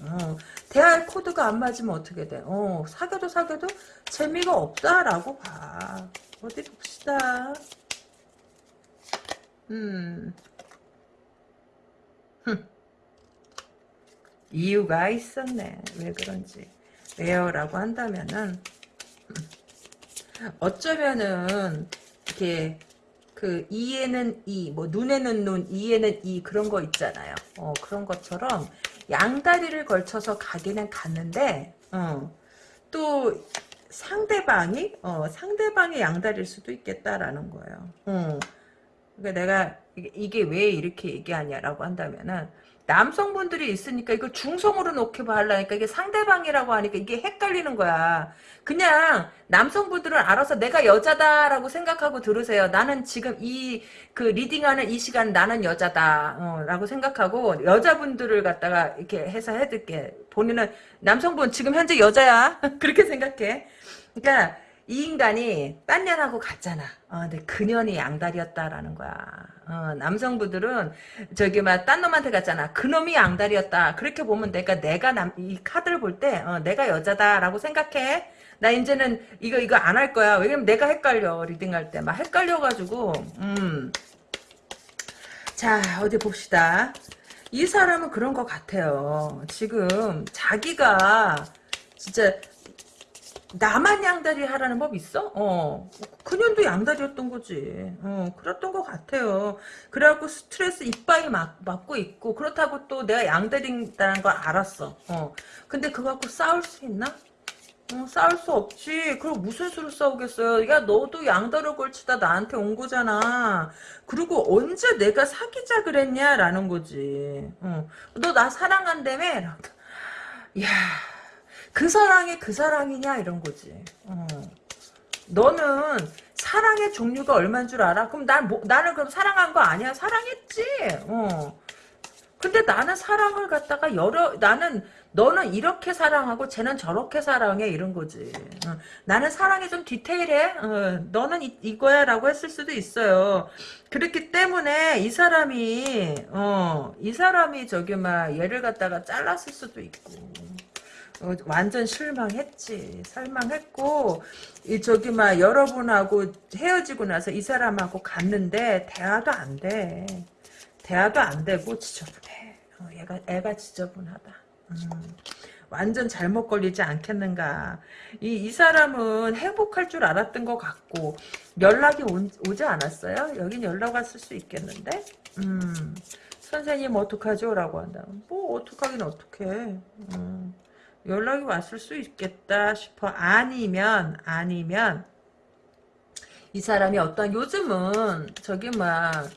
A: 어, 대화의 코드가 안 맞으면 어떻게 돼? 어, 사귀어도 사귀어도 재미가 없다라고 봐. 어디 봅시다. 음. 이유가 있었네. 왜 그런지. 왜요 라고 한다면은 어쩌면은 이렇게 그 이에는 이, 뭐 눈에는 눈, 이에는 이 그런 거 있잖아요. 어, 그런 것처럼 양다리를 걸쳐서 가기는 갔는데 어, 또 상대방이 어, 상대방의 양다리일 수도 있겠다라는 거예요. 어. 그러니까 내가 이게, 왜 이렇게 얘기하냐라고 한다면은 남성분들이 있으니까 이거 중성으로 놓게 하려니까 이게 상대방이라고 하니까 이게 헷갈리는 거야. 그냥 남성분들은 알아서 내가 여자다라고 생각하고 들으세요. 나는 지금 이 그 reading하는 이 시간 나는 여자다 어, 라고 생각하고 여자분들을 갖다가 이렇게 해서 해둘게. 본인은 남성분 지금 현재 여자야. 그렇게 생각해. 그러니까 이 인간이 딴 년하고 갔잖아. 어, 근데 그년이 양다리였다라는 거야. 어, 남성분들은 저기 막 딴 놈한테 갔잖아. 그놈이 양다리였다. 그렇게 보면 돼. 그러니까 내가 남, 이 카드를 볼때 어, 내가 여자다라고 생각해. 나 이제는 이거 이거 안 할 거야. 왜냐면 내가 헷갈려 reading할 때 막 헷갈려가지고 음. 자 어디 봅시다. 이 사람은 그런 것 같아요. 지금 자기가 진짜 나만 양다리 하라는 법 있어? 어. 그년도 양다리였던 거지. 어, 그랬던 것 같아요. 그래갖고 스트레스 이빠이 막, 맞고 있고, 그렇다고 또 내가 양다리다는 걸 알았어. 어. 근데 그거 갖고 싸울 수 있나? 어, 싸울 수 없지. 그럼 무슨 수로 싸우겠어요? 야, 너도 양다리 걸치다 나한테 온 거잖아. 그리고 언제 내가 사귀자 그랬냐? 라는 거지. 어. 너 나 사랑한다며? 야, 그 사랑이 그 사랑이냐? 이런 거지. 어. 너는 사랑의 종류가 얼마인 줄 알아? 그럼 난 뭐, 나는 그럼 사랑한 거 아니야? 사랑했지. 어. 근데 나는 사랑을 갖다가 여러 나는 너는 이렇게 사랑하고 쟤는 저렇게 사랑해 이런 거지. 어, 나는 사랑이 좀 디테일해. 어, 너는 이, 거야라고 했을 수도 있어요. 그렇기 때문에 이 사람이 어, 이 사람이 저기 막 얘를 갖다가 잘랐을 수도 있고. 어, 완전 실망했지. 실망했고 이 저기 막 여러분하고 헤어지고 나서 이 사람하고 갔는데 대화도 안 돼. 대화도 안 되고 지저분해. 어, 얘가 애가 지저분하다. 음, 완전 잘못 걸리지 않겠는가. 이, 이 사람은 행복할 줄 알았던 것 같고 연락이 오, 지 않았어요? 여긴 연락 왔을 수 있겠는데? 음, 선생님 어떡하죠? 라고 한다면 뭐 어떡하긴 어떡해. 음, 연락이 왔을 수 있겠다 싶어. 아니면 아니면 이 사람이 어떤 요즘은 저기 막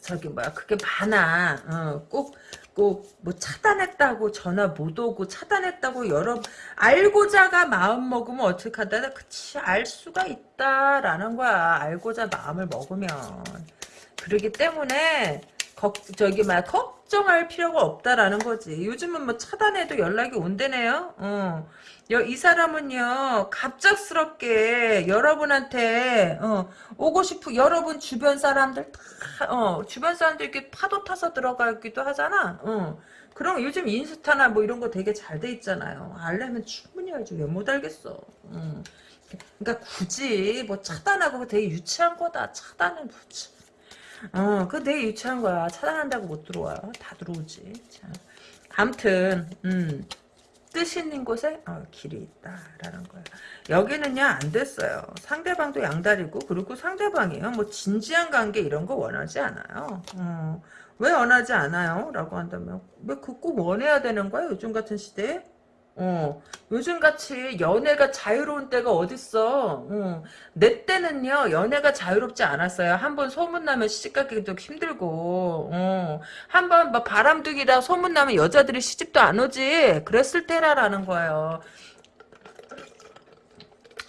A: 저기 뭐야 그게 많아. 어, 꼭꼭 뭐 차단했다고 전화 못 오고 차단했다고 여러 알고자가 마음 먹으면 어떻게 하다 그치 알 수가 있다라는 거야. 알고자 마음을 먹으면 그러기 때문에 걱, 저기 막 걱정할 필요가 없다라는 거지. 요즘은 뭐 차단해도 연락이 온대네요. 어. 이 사람은요 갑작스럽게 여러분한테 어, 오고 싶은 여러분 주변 사람들 다 어, 주변 사람들 이렇게 파도 타서 들어가기도 하잖아. 어. 그럼 요즘 인스타나 뭐 이런 거 되게 잘 돼 있잖아요. 알려면 충분히 알죠. 왜못 알겠어. 음. 그러니까 굳이 뭐 차단하고 되게 유치한 거다. 차단은 굳이. 어, 그거 되게 유치한 거야. 차단한다고 못 들어와요. 다 들어오지. 자. 암튼, 음. 뜻 있는 곳에 어, 길이 있다라는 거예요. 여기는요 안 됐어요. 상대방도 양다리고 그리고 상대방이요 뭐 진지한 관계 이런 거 원하지 않아요. 어, 왜 원하지 않아요? 라고 한다면 왜 그 꼭 원해야 되는 거야 요즘 같은 시대에? 어, 요즘같이 연애가 자유로운 때가 어딨어. 어, 내 때는요, 연애가 자유롭지 않았어요. 한 번 소문나면 시집가기도 힘들고, 어, 한번 뭐 바람둥이다 소문나면 여자들이 시집도 안 오지. 그랬을 때라라는 거예요.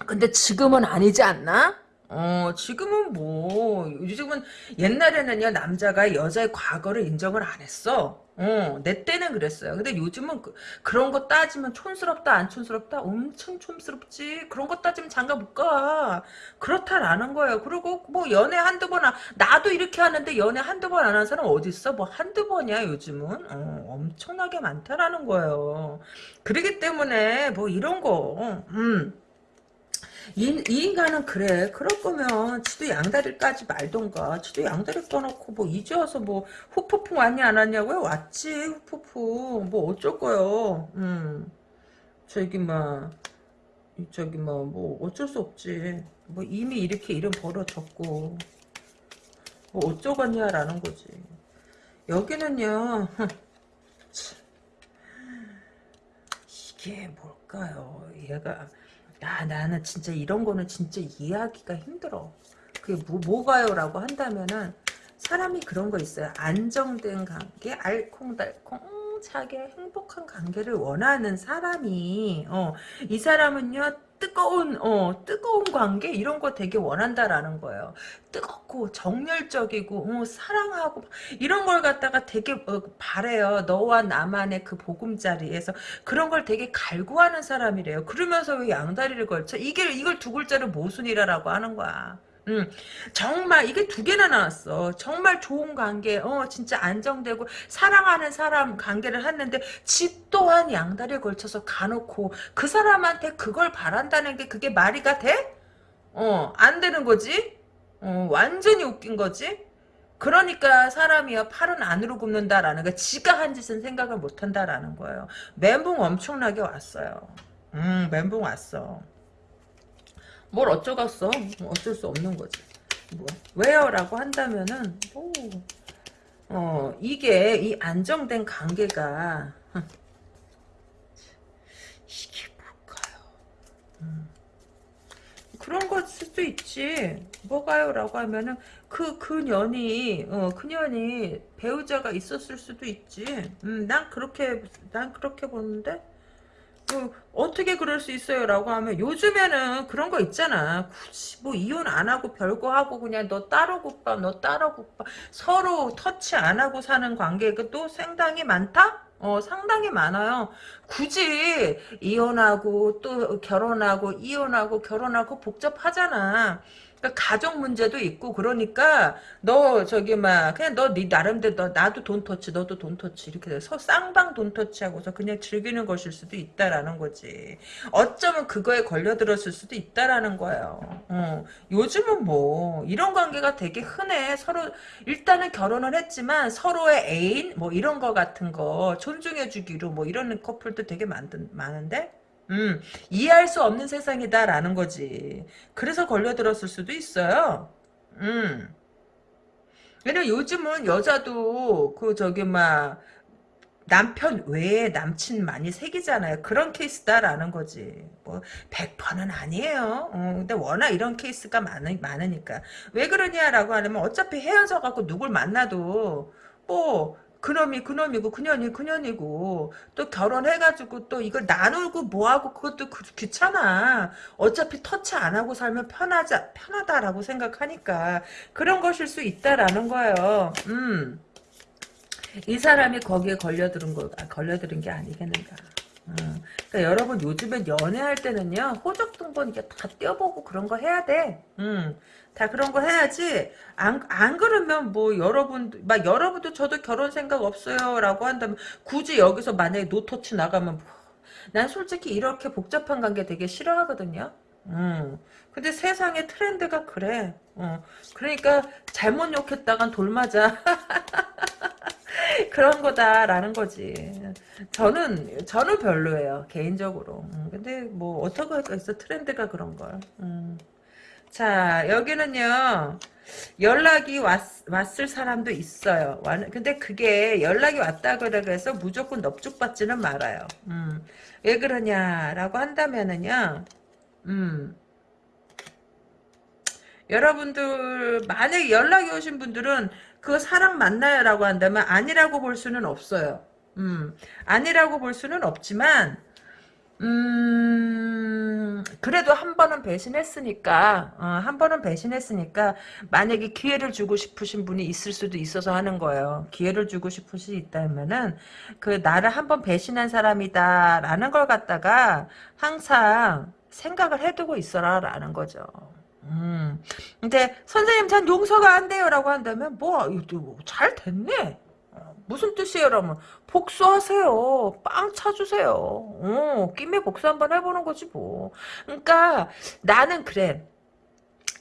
A: 근데 지금은 아니지 않나? 어, 지금은 뭐, 요즘은 옛날에는요, 남자가 여자의 과거를 인정을 안 했어. 어, 내 때는 그랬어요. 근데 요즘은 그, 런거 따지면 촌스럽다, 안 촌스럽다? 엄청 촌스럽지. 그런 거 따지면 장가 못 가. 그렇다라는 거예요. 그리고 뭐 연애 한두 번, 나도 이렇게 하는데 연애 한두 번 안 한 사람 어딨어? 뭐 한두 번이야, 요즘은. 어, 엄청나게 많다라는 거예요. 그러기 때문에 뭐 이런 거, 음. 이, 이 인간은 그래. 그럴 거면 지도 양다리 까지 말던가. 지도 양다리 꺼놓고 뭐 이제 와서 뭐 후폭풍 왔냐 안 왔냐고요? 왔지 후폭풍. 뭐 어쩔 거요. 음. 저기 막 저기 뭐, 뭐 어쩔 수 없지. 뭐 이미 이렇게 이름 벌어졌고 뭐 어쩌겠냐라는 거지. 여기는요. 이게 뭘까요? 얘가 야 나는 진짜 이런 거는 진짜 이해하기가 힘들어. 그게 뭐, 뭐가요? 라고 한다면은 사람이 그런 거 있어요. 안정된 관계, 알콩달콩 차게 행복한 관계를 원하는 사람이 어, 이 사람은요 뜨거운 어 뜨거운 관계 이런 거 되게 원한다라는 거예요. 뜨겁고 정열적이고 어, 사랑하고 이런 걸 갖다가 되게 어, 바래요. 너와 나만의 그 보금자리에서 그런 걸 되게 갈구하는 사람이래요. 그러면서 왜 양다리를 걸쳐? 이게 이걸 두 글자로 모순이라라고 하는 거야. 음, 정말 이게 두 개나 나왔어. 정말 좋은 관계, 어 진짜 안정되고 사랑하는 사람 관계를 했는데 집 또한 양다리에 걸쳐서 가놓고 그 사람한테 그걸 바란다는 게 그게 말이가 돼? 어, 안 되는 거지? 어, 완전히 웃긴 거지? 그러니까 사람이야 팔은 안으로 굽는다라는 거 지가 한 짓은 생각을 못 한다라는 거예요. 멘붕 엄청나게 왔어요. 음, 멘붕 왔어. 뭘 어쩌겠어. 어쩔 수 없는 거지. 뭐, 왜요? 라고 한다면은, 오, 어, 이게, 이 안정된 관계가, 이게 뭘까요? 음. 그런 걸 수도 있지. 뭐가요? 라고 하면은, 그, 그 년이, 어, 그 년이 배우자가 있었을 수도 있지. 음, 난 그렇게, 난 그렇게 보는데? 그 어떻게 그럴 수 있어요? 라고 하면 요즘에는 그런 거 있잖아. 굳이 뭐 이혼 안 하고 별거 하고 그냥 너 따로 국밥 너 따로 국밥 서로 터치 안 하고 사는 관계가 또 상당히 많다? 어 상당히 많아요. 굳이 이혼하고 또 결혼하고 이혼하고 결혼하고 복잡하잖아. 그러니까 가족 문제도 있고 그러니까 너 저기 막 그냥 너 네 나름대로 너 나도 돈 터치 너도 돈 터치 이렇게 돼서 쌍방 돈 터치하고서 그냥 즐기는 것일 수도 있다라는 거지. 어쩌면 그거에 걸려들었을 수도 있다라는 거예요. 어. 요즘은 뭐 이런 관계가 되게 흔해. 서로 일단은 결혼을 했지만 서로의 애인 뭐 이런 거 같은 거 존중해주기로 뭐 이런 커플도 되게 많, 많은데 음, 이해할 수 없는 세상이다라는 거지. 그래서 걸려들었을 수도 있어요. 음. 왜냐면 요즘은 여자도 그 저기 막 남편 외에 남친 많이 새기잖아요. 그런 케이스다라는 거지. 뭐 100%는 아니에요. 어, 근데 워낙 이런 케이스가 많으, 많으니까. 왜 그러냐라고 하면 어차피 헤어져 갖고 누굴 만나도 뭐 그놈이 그놈이고 그년이 그년이고 또 결혼해가지고 또 이걸 나누고 뭐하고 그것도 그, 귀찮아 어차피 터치 안 하고 살면 편하자 편하다라고 생각하니까 그런 것일 수 있다라는 거예요 음. 이 사람이 거기에 걸려들은 거 걸려들은 게 아니겠는가 음. 그러니까 여러분 요즘엔 연애할 때는요 호적 등본 이게 다 떼어보고 그런 거 해야 돼. 음. 다 그런 거 해야지 안, 안 그러면 뭐 여러분 막 여러분도 저도 결혼 생각 없어요 라고 한다면 굳이 여기서 만약에 노터치 나가면 뭐, 난 솔직히 이렇게 복잡한 관계 되게 싫어하거든요 음. 근데 세상의 트렌드가 그래 어. 그러니까 잘못 욕했다간 돌 맞아 그런 거다라는 거지. 저는 저는 별로예요 개인적으로. 음, 근데 뭐 어떻게 할겠어 트렌드가 그런 걸. 음. 자 여기는요 연락이 왔, 왔을 사람도 있어요. 근데 그게 연락이 왔다 그래서 무조건 넙죽받지는 말아요. 음. 왜 그러냐라고 한다면은요. 음. 여러분들 만약에 연락이 오신 분들은 그 사람 만나요 라고 한다면 아니라고 볼 수는 없어요. 음, 아니라고 볼 수는 없지만 음, 그래도 한 번은 배신했으니까, 어, 한 번은 배신했으니까, 만약에 기회를 주고 싶으신 분이 있을 수도 있어서 하는 거예요. 기회를 주고 싶으 시 있다면은, 그, 나를 한 번 배신한 사람이다, 라는 걸 갖다가, 항상 생각을 해두고 있어라, 라는 거죠. 음. 근데 선생님 전 용서가 안 돼요 라고 한다면 뭐 잘 됐네. 어, 무슨 뜻이에요? 라면 복수하세요. 빵 차주세요. 어, 김에 복수 한번 해보는 거지 뭐. 그러니까 나는 그래.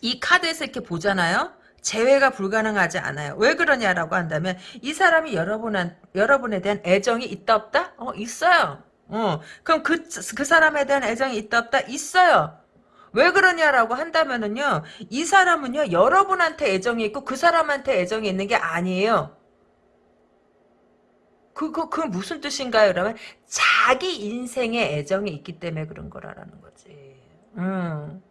A: 이 카드에서 이렇게 보잖아요. 재회가 불가능하지 않아요. 왜 그러냐라고 한다면 이 사람이 여러분한 여러분에 대한 애정이 있다 없다? 어 있어요. 어 그럼 그그 그 사람에 대한 애정이 있다 없다? 있어요. 왜 그러냐라고 한다면은요, 이 사람은요, 여러분한테 애정이 있고 그 사람한테 애정이 있는 게 아니에요. 그, 그, 그 무슨 뜻인가요? 그러면 자기 인생에 애정이 있기 때문에 그런 거라는 거지. 음.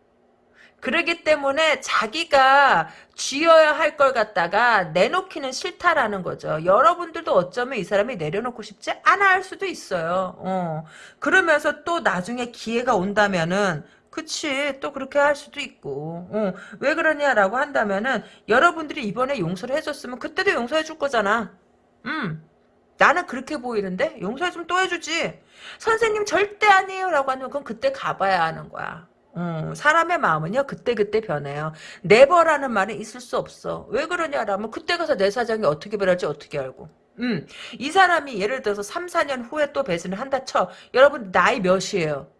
A: 그러기 때문에 자기가 쥐어야 할 걸 갖다가 내놓기는 싫다라는 거죠. 여러분들도 어쩌면 이 사람이 내려놓고 싶지 않아 할 수도 있어요. 어. 그러면서 또 나중에 기회가 온다면은 그치 또 그렇게 할 수도 있고 어, 왜 그러냐라고 한다면은 여러분들이 이번에 용서를 해줬으면 그때도 용서해 줄 거잖아 음 나는 그렇게 보이는데? 용서해 주면 또 해주지. 선생님 절대 아니에요 라고 하면 그건 그때 가봐야 하는 거야. 음, 사람의 마음은요 그때그때 변해요. 네버라는 말이 있을 수 없어. 왜 그러냐라면 그때 가서 내 사정이 어떻게 변할지 어떻게 알고. 음, 이 사람이 예를 들어서 3, 4년 후에 또 배신을 한다 쳐. 여러분 나이 몇이에요?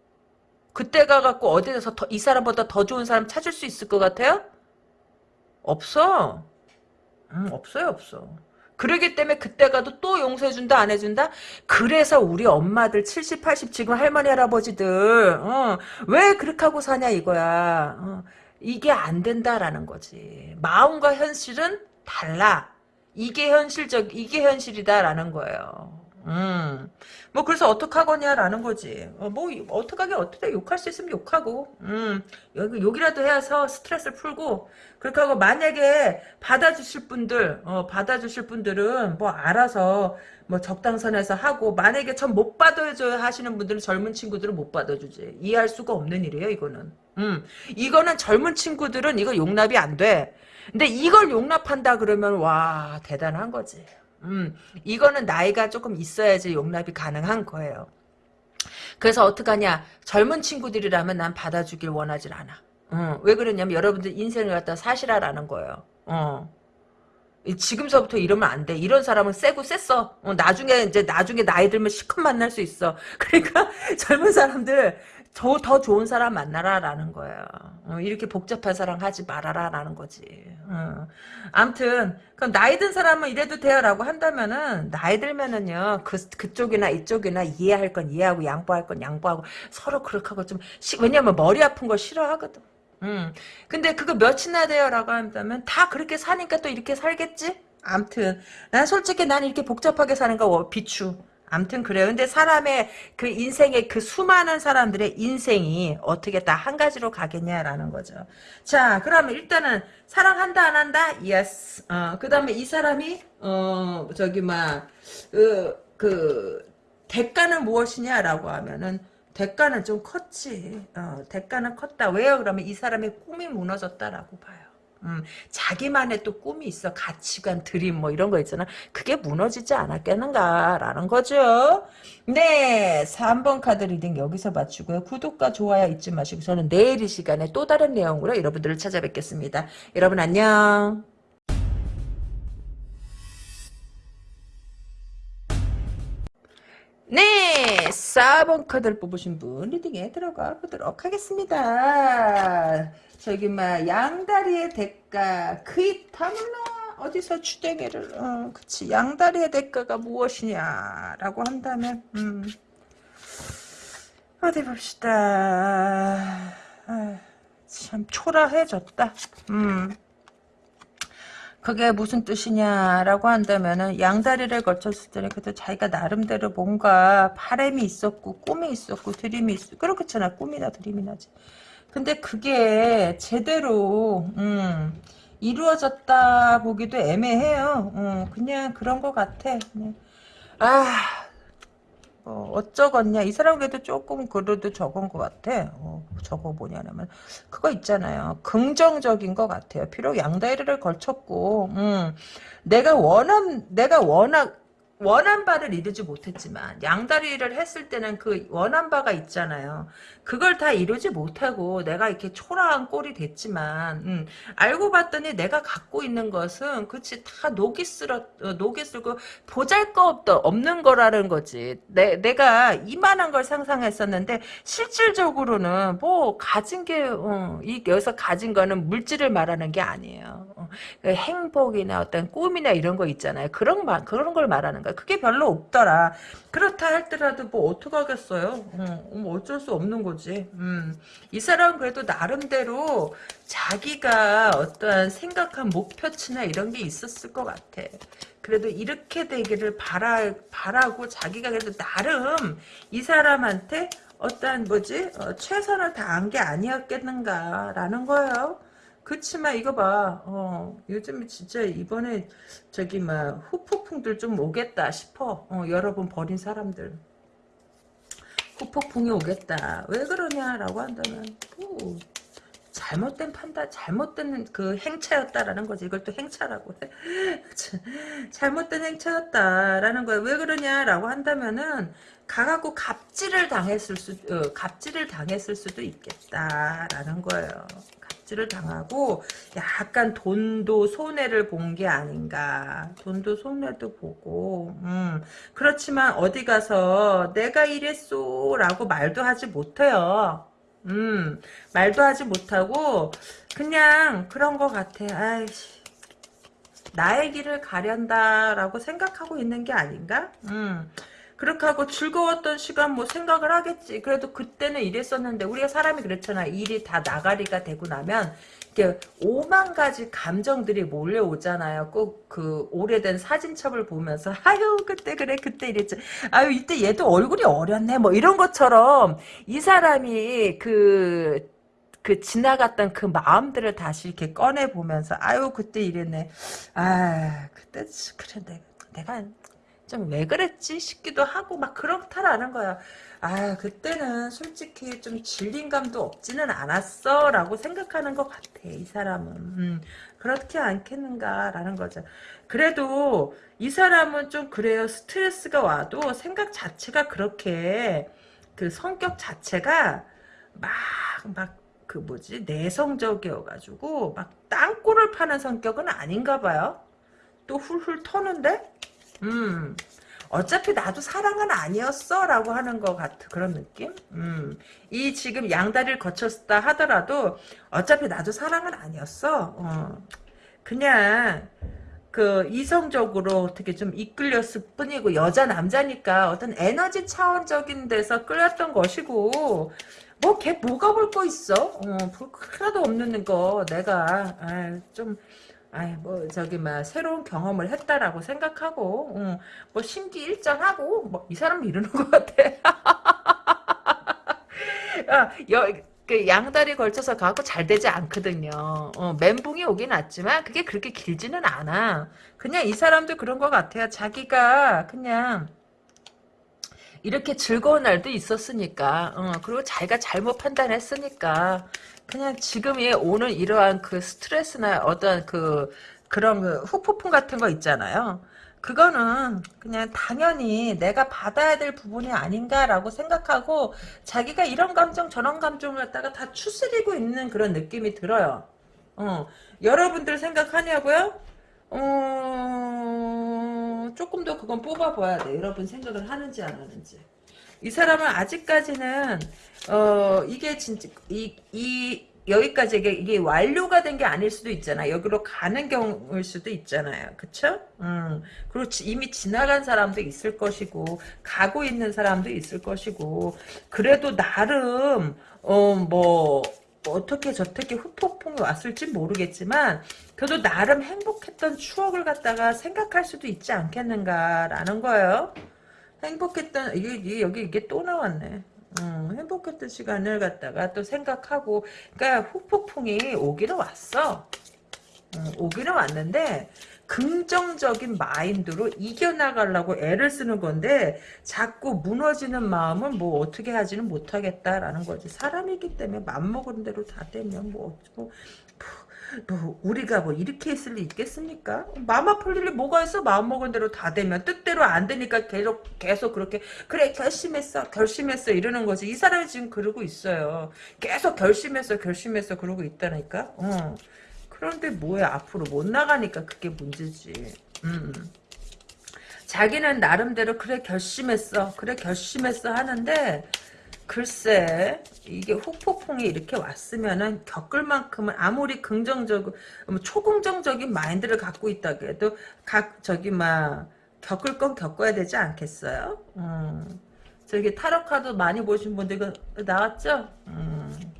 A: 그때 가갖고 어디서 더, 이 사람보다 더 좋은 사람 찾을 수 있을 것 같아요? 없어. 음, 없어요, 없어. 그러기 때문에 그때 가도 또 용서해준다 안 해준다? 그래서 우리 엄마들 70, 80 지금 할머니 할아버지들 어, 왜 그렇게 하고 사냐 이거야. 어, 이게 안 된다라는 거지. 마음과 현실은 달라. 이게 현실적 이게 현실이다라는 거예요. 음. 뭐 그래서 어떡하거냐라는 거지. 어, 뭐 어떡하게 어떻게 욕할 수 있으면 욕하고. 음. 여기 욕이라도 해서 스트레스를 풀고 그렇게 하고 만약에 받아 주실 분들 어, 받아 주실 분들은 뭐 알아서 뭐 적당선에서 하고 만약에 전 못 받아줘야 하시는 분들은 젊은 친구들은 못 받아주지. 이해할 수가 없는 일이에요 이거는. 음. 이거는 젊은 친구들은 이거 용납이 안 돼. 근데 이걸 용납한다 그러면 와 대단한 거지. 음, 이거는 나이가 조금 있어야지 용납이 가능한 거예요. 그래서 어떡하냐. 젊은 친구들이라면 난 받아주길 원하질 않아. 어, 왜 그러냐면 여러분들 인생을 갖다 사실화라는 거예요. 어. 지금서부터 이러면 안 돼. 이런 사람은 세고 셌어. 어, 나중에 이제 나중에 나이 들면 시컷 만날 수 있어. 그러니까 젊은 사람들 더, 더 좋은 사람 만나라라는 거예요. 어, 이렇게 복잡한 사랑 하지 말아라라는 거지. 어. 암튼 그럼 나이 든 사람은 이래도 돼요라고 한다면은 나이 들면은요 그 그쪽이나 이쪽이나 이해할 건 이해하고 양보할 건 양보하고 서로 그렇게 하고 좀 시, 왜냐면 머리 아픈 거 싫어하거든. 음. 근데 그거 몇이나 돼요라고 한다면 다 그렇게 사니까 또 이렇게 살겠지? 암튼 난 솔직히 난 이렇게 복잡하게 사는 거 비추. 암튼 그래요. 근데 사람의 그 인생의 그 수많은 사람들의 인생이 어떻게 다 한 가지로 가겠냐라는 거죠. 자, 그러면 일단은 사랑한다 안 한다? yes. 어, 그다음에 이 사람이 어 저기 막 그, 그 대가는 무엇이냐라고 하면은 대가는 좀 컸지. 어, 대가는 컸다. 왜요? 그러면 이 사람의 꿈이 무너졌다라고 봐요. 음, 자기만의 또 꿈이 있어. 가치관, dream 뭐 이런 거 있잖아. 그게 무너지지 않았겠는가라는 거죠. 네, 3번 카드 reading 여기서 마치고요. 구독과 좋아요 잊지 마시고 저는 내일 이 시간에 또 다른 내용으로 여러분들을 찾아뵙겠습니다. 여러분 안녕. 네, 4번 카드를 뽑으신 분 reading에 들어가 보도록 하겠습니다. 저기 막 양다리의 대가 그 입 다물라 어디서 주댕이를 어, 그치 양다리의 대가가 무엇이냐라고 한다면 음, 어디 봅시다. 아, 참 초라해졌다. 음. 그게 무슨 뜻이냐라고 한다면은 양다리를 거쳤을 때는 그래도 자기가 나름대로 뭔가 바램이 있었고 꿈이 있었고 드림이 있었고 그렇겠잖아. 꿈이나 드림이 나 지. 근데 그게 제대로 음, 이루어졌다 보기도 애매해요. 음, 그냥 그런 것 같아. 아 어, 어쩌겠냐. 이 사람 그래도 조금 그래도 적은 것 같아. 어, 적어 뭐냐면 그거 있잖아요. 긍정적인 것 같아요. 비록 양다리를 걸쳤고, 음, 내가 원한, 내가 워낙, 원한 바를 이루지 못했지만 양다리를 했을 때는 그 원한 바가 있잖아요. 그걸 다 이루지 못하고 내가 이렇게 초라한 꼴이 됐지만 음, 알고 봤더니 내가 갖고 있는 것은 그치 다 녹이 쓸어 어, 녹이 쓸고 보잘것 없는 거라는 거지. 내, 내가 이만한 걸 상상했었는데 실질적으로는 뭐 가진 게 어, 이 여기서 가진 거는 물질을 말하는 게 아니에요. 어, 그 행복이나 어떤 꿈이나 이런 거 있잖아요. 그런 말 그런 걸 말하는 거야. 그게 별로 없더라. 그렇다 할더라도 뭐 어떡하겠어요. 어, 뭐 어쩔 수 없는 거지. 음. 이 사람은 그래도 나름대로 자기가 어떠한 생각한 목표치나 이런 게 있었을 것 같아. 그래도 이렇게 되기를 바라, 바라고 자기가 그래도 나름 이 사람한테 어떠한 뭐지 어, 최선을 다한 게 아니었겠는가라는 거예요. 그치만 이거 봐. 어, 요즘 진짜 이번에 저기 막 후폭풍들 좀 오겠다 싶어. 어, 여러분 버린 사람들. 후폭풍이 오겠다. 왜 그러냐라고 한다면 뭐, 잘못된 판단, 잘못된 그 행차였다라는 거지. 이걸 또 행차라고 해. 잘못된 행차였다라는 거야. 왜 그러냐라고 한다면은 가갖고 갑질을 당했을 수, 어, 갑질을 당했을 수도 있겠다라는 거예요. 갑질을 당하고 약간 돈도 손해를 본 게 아닌가. 돈도 손해도 보고. 음. 그렇지만 어디 가서 내가 이랬소 라고 말도 하지 못해요. 음. 말도 하지 못하고 그냥 그런 것 같아. 아이씨. 나의 길을 가련다라고 생각하고 있는 게 아닌가? 음. 그렇게 하고 즐거웠던 시간 뭐 생각을 하겠지. 그래도 그때는 이랬었는데 우리가 사람이 그렇잖아. 일이 다 나가리가 되고 나면 이렇게 오만 가지 감정들이 몰려오잖아요. 꼭 그 오래된 사진첩을 보면서 아유 그때 그래 그때 이랬지. 아유 이때 얘도 얼굴이 어렸네. 뭐 이런 것처럼 이 사람이 그그 지나갔던 그 마음들을 다시 이렇게 꺼내 보면서 아유 그때 이랬네. 아 그때 그래 내가 좀 왜 그랬지? 싶기도 하고 막 그렇다라는 거야. 아 그때는 솔직히 좀 질린 감도 없지는 않았어? 라고 생각하는 것 같아 이 사람은. 음, 그렇게 않겠는가라는 거죠. 그래도 이 사람은 좀 그래요. 스트레스가 와도 생각 자체가 그렇게 그 성격 자체가 막 막 그 뭐지? 내성적이어가지고 막 땅굴을 파는 성격은 아닌가 봐요. 또 훌훌 터는데 음 어차피 나도 사랑은 아니었어 라고 하는 것 같은 그런 느낌 음. 이 지금 양다리를 거쳤다 하더라도 어차피 나도 사랑은 아니었어 어. 그냥 그 이성적으로 어떻게 좀 이끌렸을 뿐이고 여자 남자니까 어떤 에너지 차원적인 데서 끌렸던 것이고 뭐 걔 뭐가 볼 거 있어 어, 하나도 없는 거 내가 아, 좀 아이 뭐 저기 막 새로운 경험을 했다라고 생각하고 응, 뭐 심기일전하고 뭐 이 사람 이러는 것 같아. 아, 여, 그 양다리 걸쳐서 가고 잘 되지 않거든요. 어, 멘붕이 오긴 왔지만 그게 그렇게 길지는 않아. 그냥 이 사람도 그런 것 같아요. 자기가 그냥 이렇게 즐거운 날도 있었으니까 어, 그리고 자기가 잘못 판단했으니까 그냥 지금이 오는 이러한 그 스트레스나 어떤 그 그런 그 후폭풍 같은 거 있잖아요. 그거는 그냥 당연히 내가 받아야 될 부분이 아닌가라고 생각하고 자기가 이런 감정 저런 감정을 갖다가 다 추스리고 있는 그런 느낌이 들어요. 어, 여러분들 생각하냐고요? 어, 조금 더 그건 뽑아봐야 돼. 여러분 생각을 하는지 안 하는지. 이 사람은 아직까지는 어 이게 진짜 이, 이 여기까지 이게, 이게 완료가 된 게 아닐 수도 있잖아. 여기로 가는 경우일 수도 있잖아요. 그쵸? 음. 그리고 지, 이미 지나간 사람도 있을 것이고, 가고 있는 사람도 있을 것이고, 그래도 나름, 어, 뭐, 어떻게 저렇게 후폭풍이 왔을지 모르겠지만, 그래도 나름 행복했던 추억을 갖다가 생각할 수도 있지 않겠는가라는 거예요. 행복했던 이게, 여기 이게 또 나왔네. 음, 행복했던 시간을 갖다가 또 생각하고 그러니까 후폭풍이 오기는 왔어. 음, 오기는 왔는데 긍정적인 마인드로 이겨나가려고 애를 쓰는 건데 자꾸 무너지는 마음은 뭐 어떻게 하지는 못하겠다라는 거지. 사람이기 때문에 맘먹은 대로 다 되면 뭐, 뭐 뭐 우리가 뭐 이렇게 있을 리 있겠습니까? 마음 아플 일이 뭐가 있어? 마음먹은 대로 다 되면 뜻대로 안 되니까 계속 계속 그렇게 그래 결심했어 결심했어 이러는 거지 이 사람이 지금 그러고 있어요 계속 결심했어 결심했어 그러고 있다니까 어. 그런데 뭐야 앞으로 못 나가니까 그게 문제지 음. 자기는 나름대로 그래 결심했어 그래 결심했어 하는데 글쎄 이게 후폭풍이 이렇게 왔으면은 겪을 만큼은 아무리 긍정적 뭐 초긍정적인 마인드를 갖고 있다고 해도 각 저기 막 겪을 건 겪어야 되지 않겠어요? 음. 저기 타로 카드 많이 보신 분들 그 나왔죠? 음.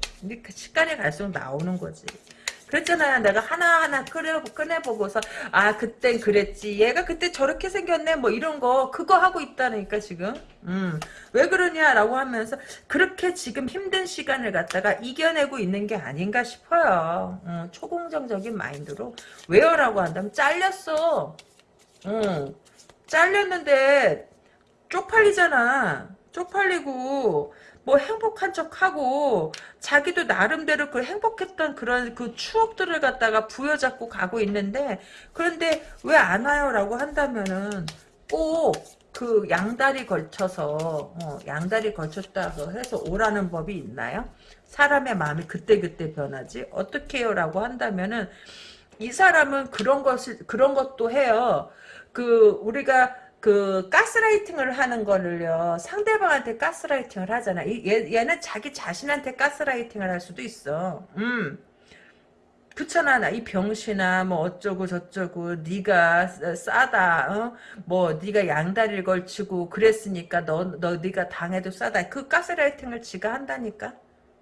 A: 그 시간이 갈수록 나오는 거지. 그랬잖아요. 내가 하나하나 꺼내, 꺼내보고서 아 그땐 그랬지. 얘가 그때 저렇게 생겼네. 뭐 이런 거 그거 하고 있다니까 지금. 음. 왜 그러냐라고 하면서 그렇게 지금 힘든 시간을 갖다가 이겨내고 있는 게 아닌가 싶어요. 음, 초공정적인 마인드로. 왜요라고 한다면 잘렸어. 음. 잘렸는데 쪽팔리잖아. 쪽팔리고 뭐 행복한 척하고 자기도 나름대로 그 행복했던 그런 그 추억들을 갖다가 부여잡고 가고 있는데 그런데 왜 안 와요? 라고 한다면은 꼭 그 양다리 걸쳐서 어, 양다리 걸쳤다고 해서 오라는 법이 있나요? 사람의 마음이 그때그때 변하지 어떻게 해요? 라고 한다면은 이 사람은 그런 것을 그런 것도 해요. 그 우리가 그 가스라이팅을 하는 거를요 상대방한테 가스라이팅을 하잖아. 얘, 얘는 자기 자신한테 가스라이팅을 할 수도 있어. 음. 그렇잖아 나이 병신아 뭐 어쩌고 저쩌고 네가 싸- 싸다 어? 뭐 네가 양다리를 걸치고 그랬으니까 너너 네가 당해도 싸다. 그 가스라이팅을 지가 한다니까?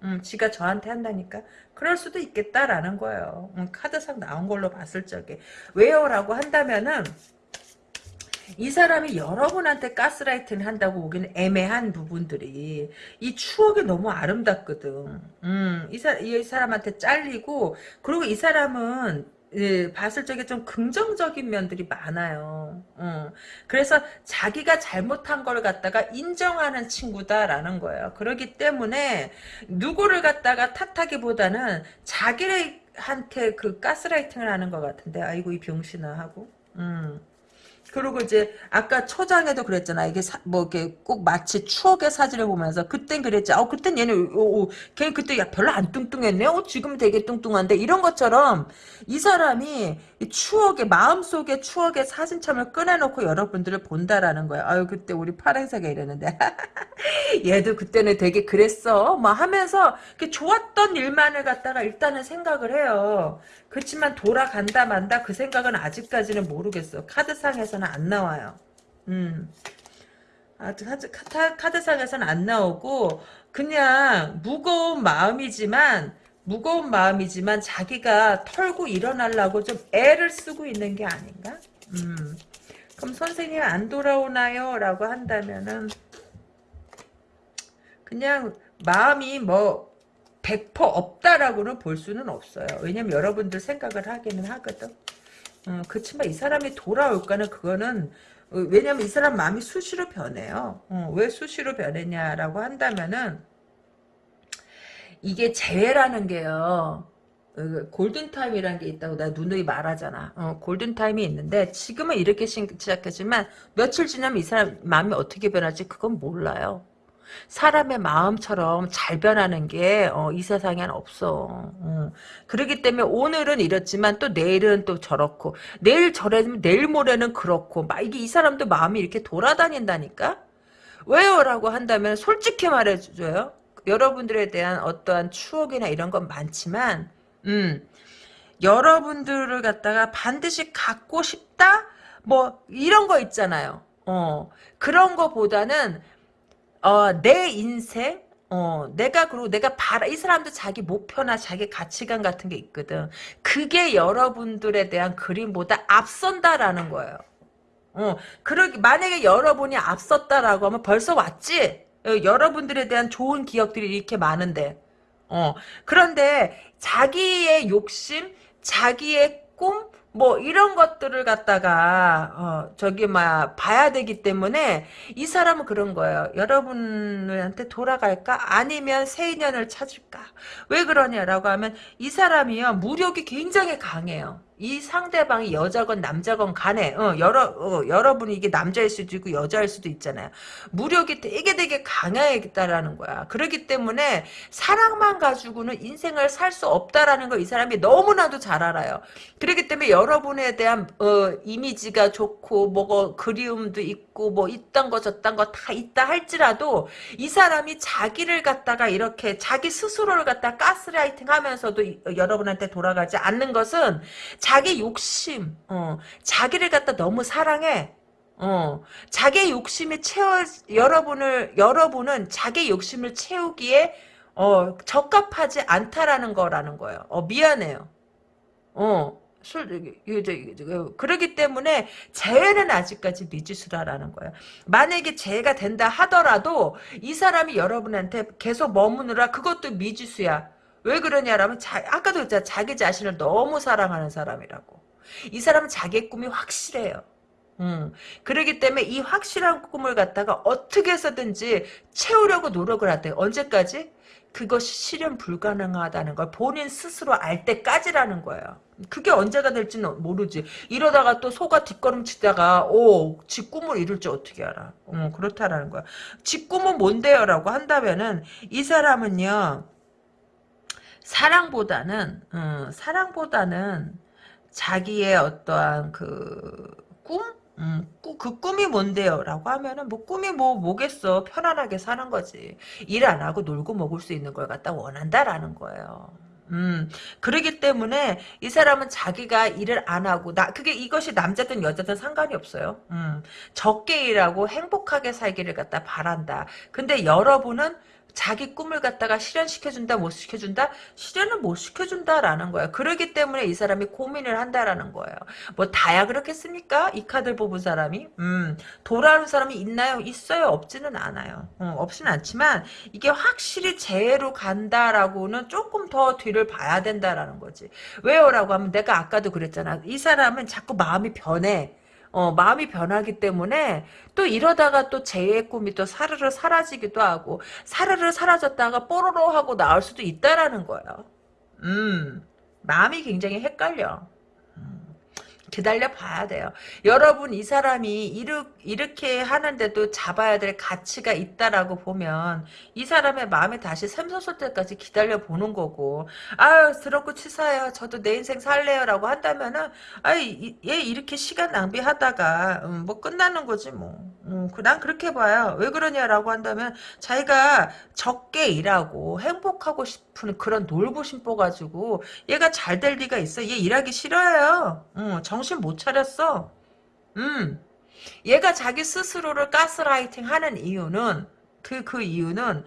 A: 음, 지가 저한테 한다니까? 그럴 수도 있겠다라는 거예요. 음, 카드상 나온 걸로 봤을 적에. 왜요 라고 한다면은 이 사람이 여러분한테 가스라이팅을 한다고 보기는 애매한 부분들이 이 추억이 너무 아름답거든. 음, 이, 사, 이 사람한테 잘리고 그리고 이 사람은 예, 봤을 적에 좀 긍정적인 면들이 많아요. 어. 그래서 자기가 잘못한 걸 갖다가 인정하는 친구다라는 거예요. 그렇기 때문에 누구를 갖다가 탓하기보다는 자기한테 그 가스라이팅을 하는 것 같은데 아이고 이 병신아 하고. 음. 그리고 이제 아까 초장에도 그랬잖아. 이게 사, 뭐 이렇게 꼭 마치 추억의 사진을 보면서 그땐 그랬지. 어 그땐 얘는 어, 어, 걔 그때 야 별로 안 뚱뚱했네. 어 지금 되게 뚱뚱한데 이런 것처럼 이 사람이 이 추억의 마음속의 추억의 사진첩을 꺼내놓고 여러분들을 본다라는 거야. 아유 그때 우리 파랑새가 이랬는데 얘도 그때는 되게 그랬어. 뭐 하면서 그 좋았던 일만을 갖다가 일단은 생각을 해요. 그렇지만 돌아간다 만다 그 생각은 아직까지는 모르겠어. 카드상에서는 안 나와요. 음. 아직 카드, 카드, 카드상에서는 안 나오고 그냥 무거운 마음이지만 무거운 마음이지만 자기가 털고 일어나려고 좀 애를 쓰고 있는 게 아닌가? 음. 그럼 선생님 안 돌아오나요? 라고 한다면은 그냥 마음이 뭐 100% 없다라고는 볼 수는 없어요. 왜냐면 여러분들 생각을 하기는 하거든. 어, 그렇지만 이 사람이 돌아올까는 그거는 어, 왜냐면 이 사람 마음이 수시로 변해요. 어, 왜 수시로 변했냐라고 한다면은 이게 재회라는 게요. 어, 골든타임이라는 게 있다고 내가 누누이 말하잖아. 어, 골든타임이 있는데 지금은 이렇게 시작했지만 며칠 지나면 이 사람 마음이 어떻게 변할지 그건 몰라요. 사람의 마음처럼 잘 변하는 게이 세상엔 없어. 어. 그렇기 때문에 오늘은 이렇지만 또 내일은 또 저렇고 내일 저래면 내일 모레는 그렇고 막 이게 이 사람도 마음이 이렇게 돌아다닌다니까. 왜요?라고 한다면 솔직히 말해줘요. 여러분들에 대한 어떠한 추억이나 이런 건 많지만, 음, 여러분들을 갖다가 반드시 갖고 싶다? 뭐, 이런 거 있잖아요. 어, 그런 거보다는, 어, 내 인생, 어, 내가, 그리고 내가 바라, 이 사람도 자기 목표나 자기 가치관 같은 게 있거든. 그게 여러분들에 대한 그림보다 앞선다라는 거예요. 어, 그러기, 만약에 여러분이 앞섰다라고 하면 벌써 왔지? 어, 여러분들에 대한 좋은 기억들이 이렇게 많은데. 어, 그런데 자기의 욕심, 자기의 꿈, 뭐 이런 것들을 갖다가 어, 저기 막 봐야 되기 때문에 이 사람은 그런 거예요. 여러분한테 돌아갈까? 아니면 새 인연을 찾을까? 왜 그러냐라고 하면 이 사람이요 무력이 굉장히 강해요. 이 상대방이 여자건 남자건 간에 어, 여러 어, 여러분이 이게 남자일 수도 있고 여자일 수도 있잖아요. 무력이 되게 되게 강해야겠다라는 거야. 그렇기 때문에 사랑만 가지고는 인생을 살 수 없다라는 걸 이 사람이 너무나도 잘 알아요. 그렇기 때문에 여러분에 대한 어, 이미지가 좋고 뭐고 그리움도 있고 뭐 이딴 거 저딴 거 다 있다 할지라도 이 사람이 자기를 갖다가 이렇게 자기 스스로를 갖다 가스라이팅 하면서도 이, 여러분한테 돌아가지 않는 것은 자기 욕심, 어, 자기를 갖다 너무 사랑해. 어, 자기 욕심이 채워, 여러분을, 여러분은 자기 욕심을 채우기에, 어, 적합하지 않다라는 거라는 거예요. 어, 미안해요. 어, 술, 이제, 그러기 때문에 재회는 아직까지 미지수라라는 거예요. 만약에 재회가 된다 하더라도 이 사람이 여러분한테 계속 머무느라 그것도 미지수야. 왜 그러냐라면 자, 아까도 했잖아. 자기 자신을 너무 사랑하는 사람이라고. 이 사람은 자기의 꿈이 확실해요. 음, 그러기 때문에 이 확실한 꿈을 갖다가 어떻게 해서든지 채우려고 노력을 하대. 언제까지? 그것이 실현 불가능하다는 걸 본인 스스로 알 때까지라는 거예요. 그게 언제가 될지는 모르지. 이러다가 또 소가 뒷걸음치다가 오, 지 꿈을 이룰 줄 어떻게 알아. 어, 그렇다라는 거야. 지 꿈은 뭔데요? 라고 한다면은 이 사람은요. 사랑보다는 음, 사랑보다는 자기의 어떠한 그 꿈? 음, 꾸, 그 꿈이 뭔데요? 라고 하면은 뭐 꿈이 뭐 뭐겠어. 편안하게 사는 거지. 일 안 하고 놀고 먹을 수 있는 걸 갖다 원한다라는 거예요. 음, 그러기 때문에 이 사람은 자기가 일을 안 하고 나 그게 이것이 남자든 여자든 상관이 없어요. 음, 적게 일하고 행복하게 살기를 갖다 바란다. 근데 여러분은 자기 꿈을 갖다가 실현시켜준다 못 시켜준다? 실현은 못 시켜준다라는 거예요. 그러기 때문에 이 사람이 고민을 한다라는 거예요. 뭐 다야 그렇겠습니까? 이 카드를 뽑은 사람이? 음 돌아오는 사람이 있나요? 있어요. 없지는 않아요. 어, 없지는 않지만 이게 확실히 재해로 간다라고는 조금 더 뒤를 봐야 된다라는 거지. 왜요라고 하면 내가 아까도 그랬잖아. 이 사람은 자꾸 마음이 변해 어, 마음이 변하기 때문에 또 이러다가 또제 꿈이 또 사르르 사라지기도 하고 사르르 사라졌다가 뽀로로 하고 나올 수도 있다라는 거예요. 음, 마음이 굉장히 헷갈려. 기다려 봐야 돼요. 여러분 이 사람이 이르, 이렇게 하는데도 잡아야 될 가치가 있다라고 보면 이 사람의 마음이 다시 샘솟을 때까지 기다려 보는 거고 아유 더럽고 치사해요. 저도 내 인생 살래요 라고 한다면은 아유 얘 이렇게 시간 낭비하다가 음, 뭐 끝나는 거지 뭐. 음, 난 그렇게 봐요. 왜 그러냐라고 한다면 자기가 적게 일하고 행복하고 싶은 그런 놀부심 뽑아가지고 얘가 잘 될 리가 있어. 얘 일하기 싫어요. 음, 정신 못 차렸어. 음. 얘가 자기 스스로를 가스라이팅 하는 이유는 그, 그 이유는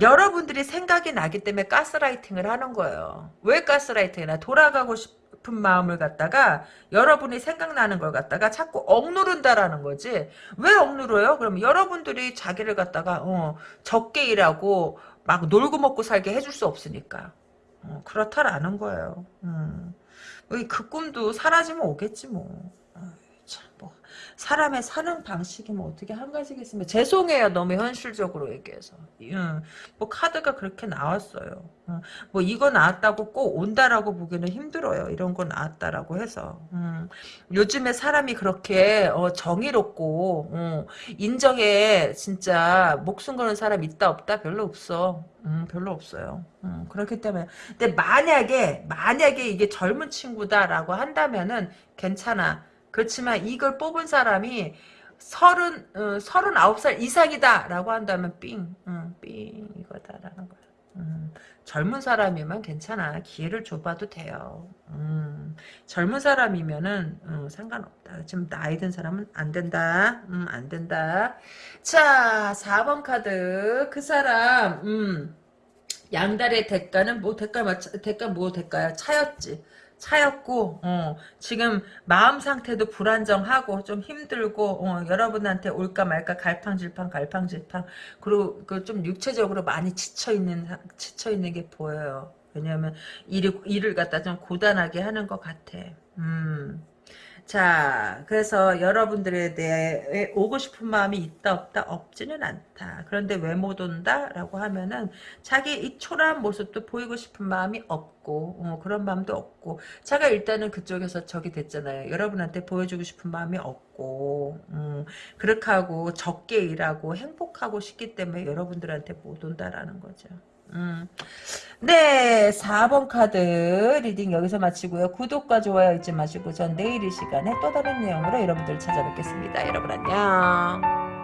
A: 여러분들이 생각이 나기 때문에 가스라이팅을 하는 거예요. 왜 가스라이팅을 해? 돌아가고 싶은 마음을 갖다가 여러분이 생각나는 걸 갖다가 자꾸 억누른다라는 거지. 왜 억누려요? 그럼 여러분들이 자기를 갖다가 어, 적게 일하고 막 놀고 먹고 살게 해줄 수 없으니까. 어, 그렇다라는 거예요. 음. 그 꿈도 사라지면 오겠지 뭐. 참, 뭐. 사람의 사는 방식이 뭐 어떻게 한 가지겠습니까? 죄송해요. 너무 현실적으로 얘기해서. 음, 뭐 카드가 그렇게 나왔어요. 음, 뭐 이거 나왔다고 꼭 온다라고 보기는 힘들어요. 이런 거 나왔다라고 해서. 음, 요즘에 사람이 그렇게 어, 정의롭고 어, 인정에 진짜 목숨 거는 사람 있다 없다 별로 없어. 음, 별로 없어요. 음, 그렇기 때문에. 근데 만약에 만약에 이게 젊은 친구다라고 한다면은 괜찮아. 그렇지만 이걸 뽑은 사람이 서른 어, 서른 아홉 살 이상이다라고 한다면 삥, 응, 삥 이거다라는 거야. 음, 젊은 사람이면 괜찮아. 기회를 줘봐도 돼요. 음, 젊은 사람이면은 음, 상관없다. 지금 나이 든 사람은 안 된다. 음, 안 된다. 자, 4번 카드. 그 사람 음, 양달의 대가는 뭐 대가 대가 뭐 대가야? 차였지. 차였고 어, 지금 마음 상태도 불안정하고 좀 힘들고 어, 여러분한테 올까 말까 갈팡질팡 갈팡질팡 그리고 그 좀 육체적으로 많이 지쳐 있는 지쳐 있는 게 보여요. 왜냐하면 일을 일을 갖다 좀 고단하게 하는 것 같아. 음. 자, 그래서 여러분들에 대해 오고 싶은 마음이 있다 없다 없지는 않다. 그런데 왜 못 온다? 라고 하면은 자기 이 초라한 모습도 보이고 싶은 마음이 없고 어, 그런 마음도 없고 자가 일단은 그쪽에서 적이 됐잖아요. 여러분한테 보여주고 싶은 마음이 없고 음, 그렇게 하고 적게 일하고 행복하고 싶기 때문에 여러분들한테 못 온다라는 거죠. 음. 네, 4번 카드 reading 여기서 마치고요. 구독과 좋아요 잊지 마시고 전 내일 이 시간에 또 다른 내용으로 여러분들 찾아뵙겠습니다. 여러분 안녕.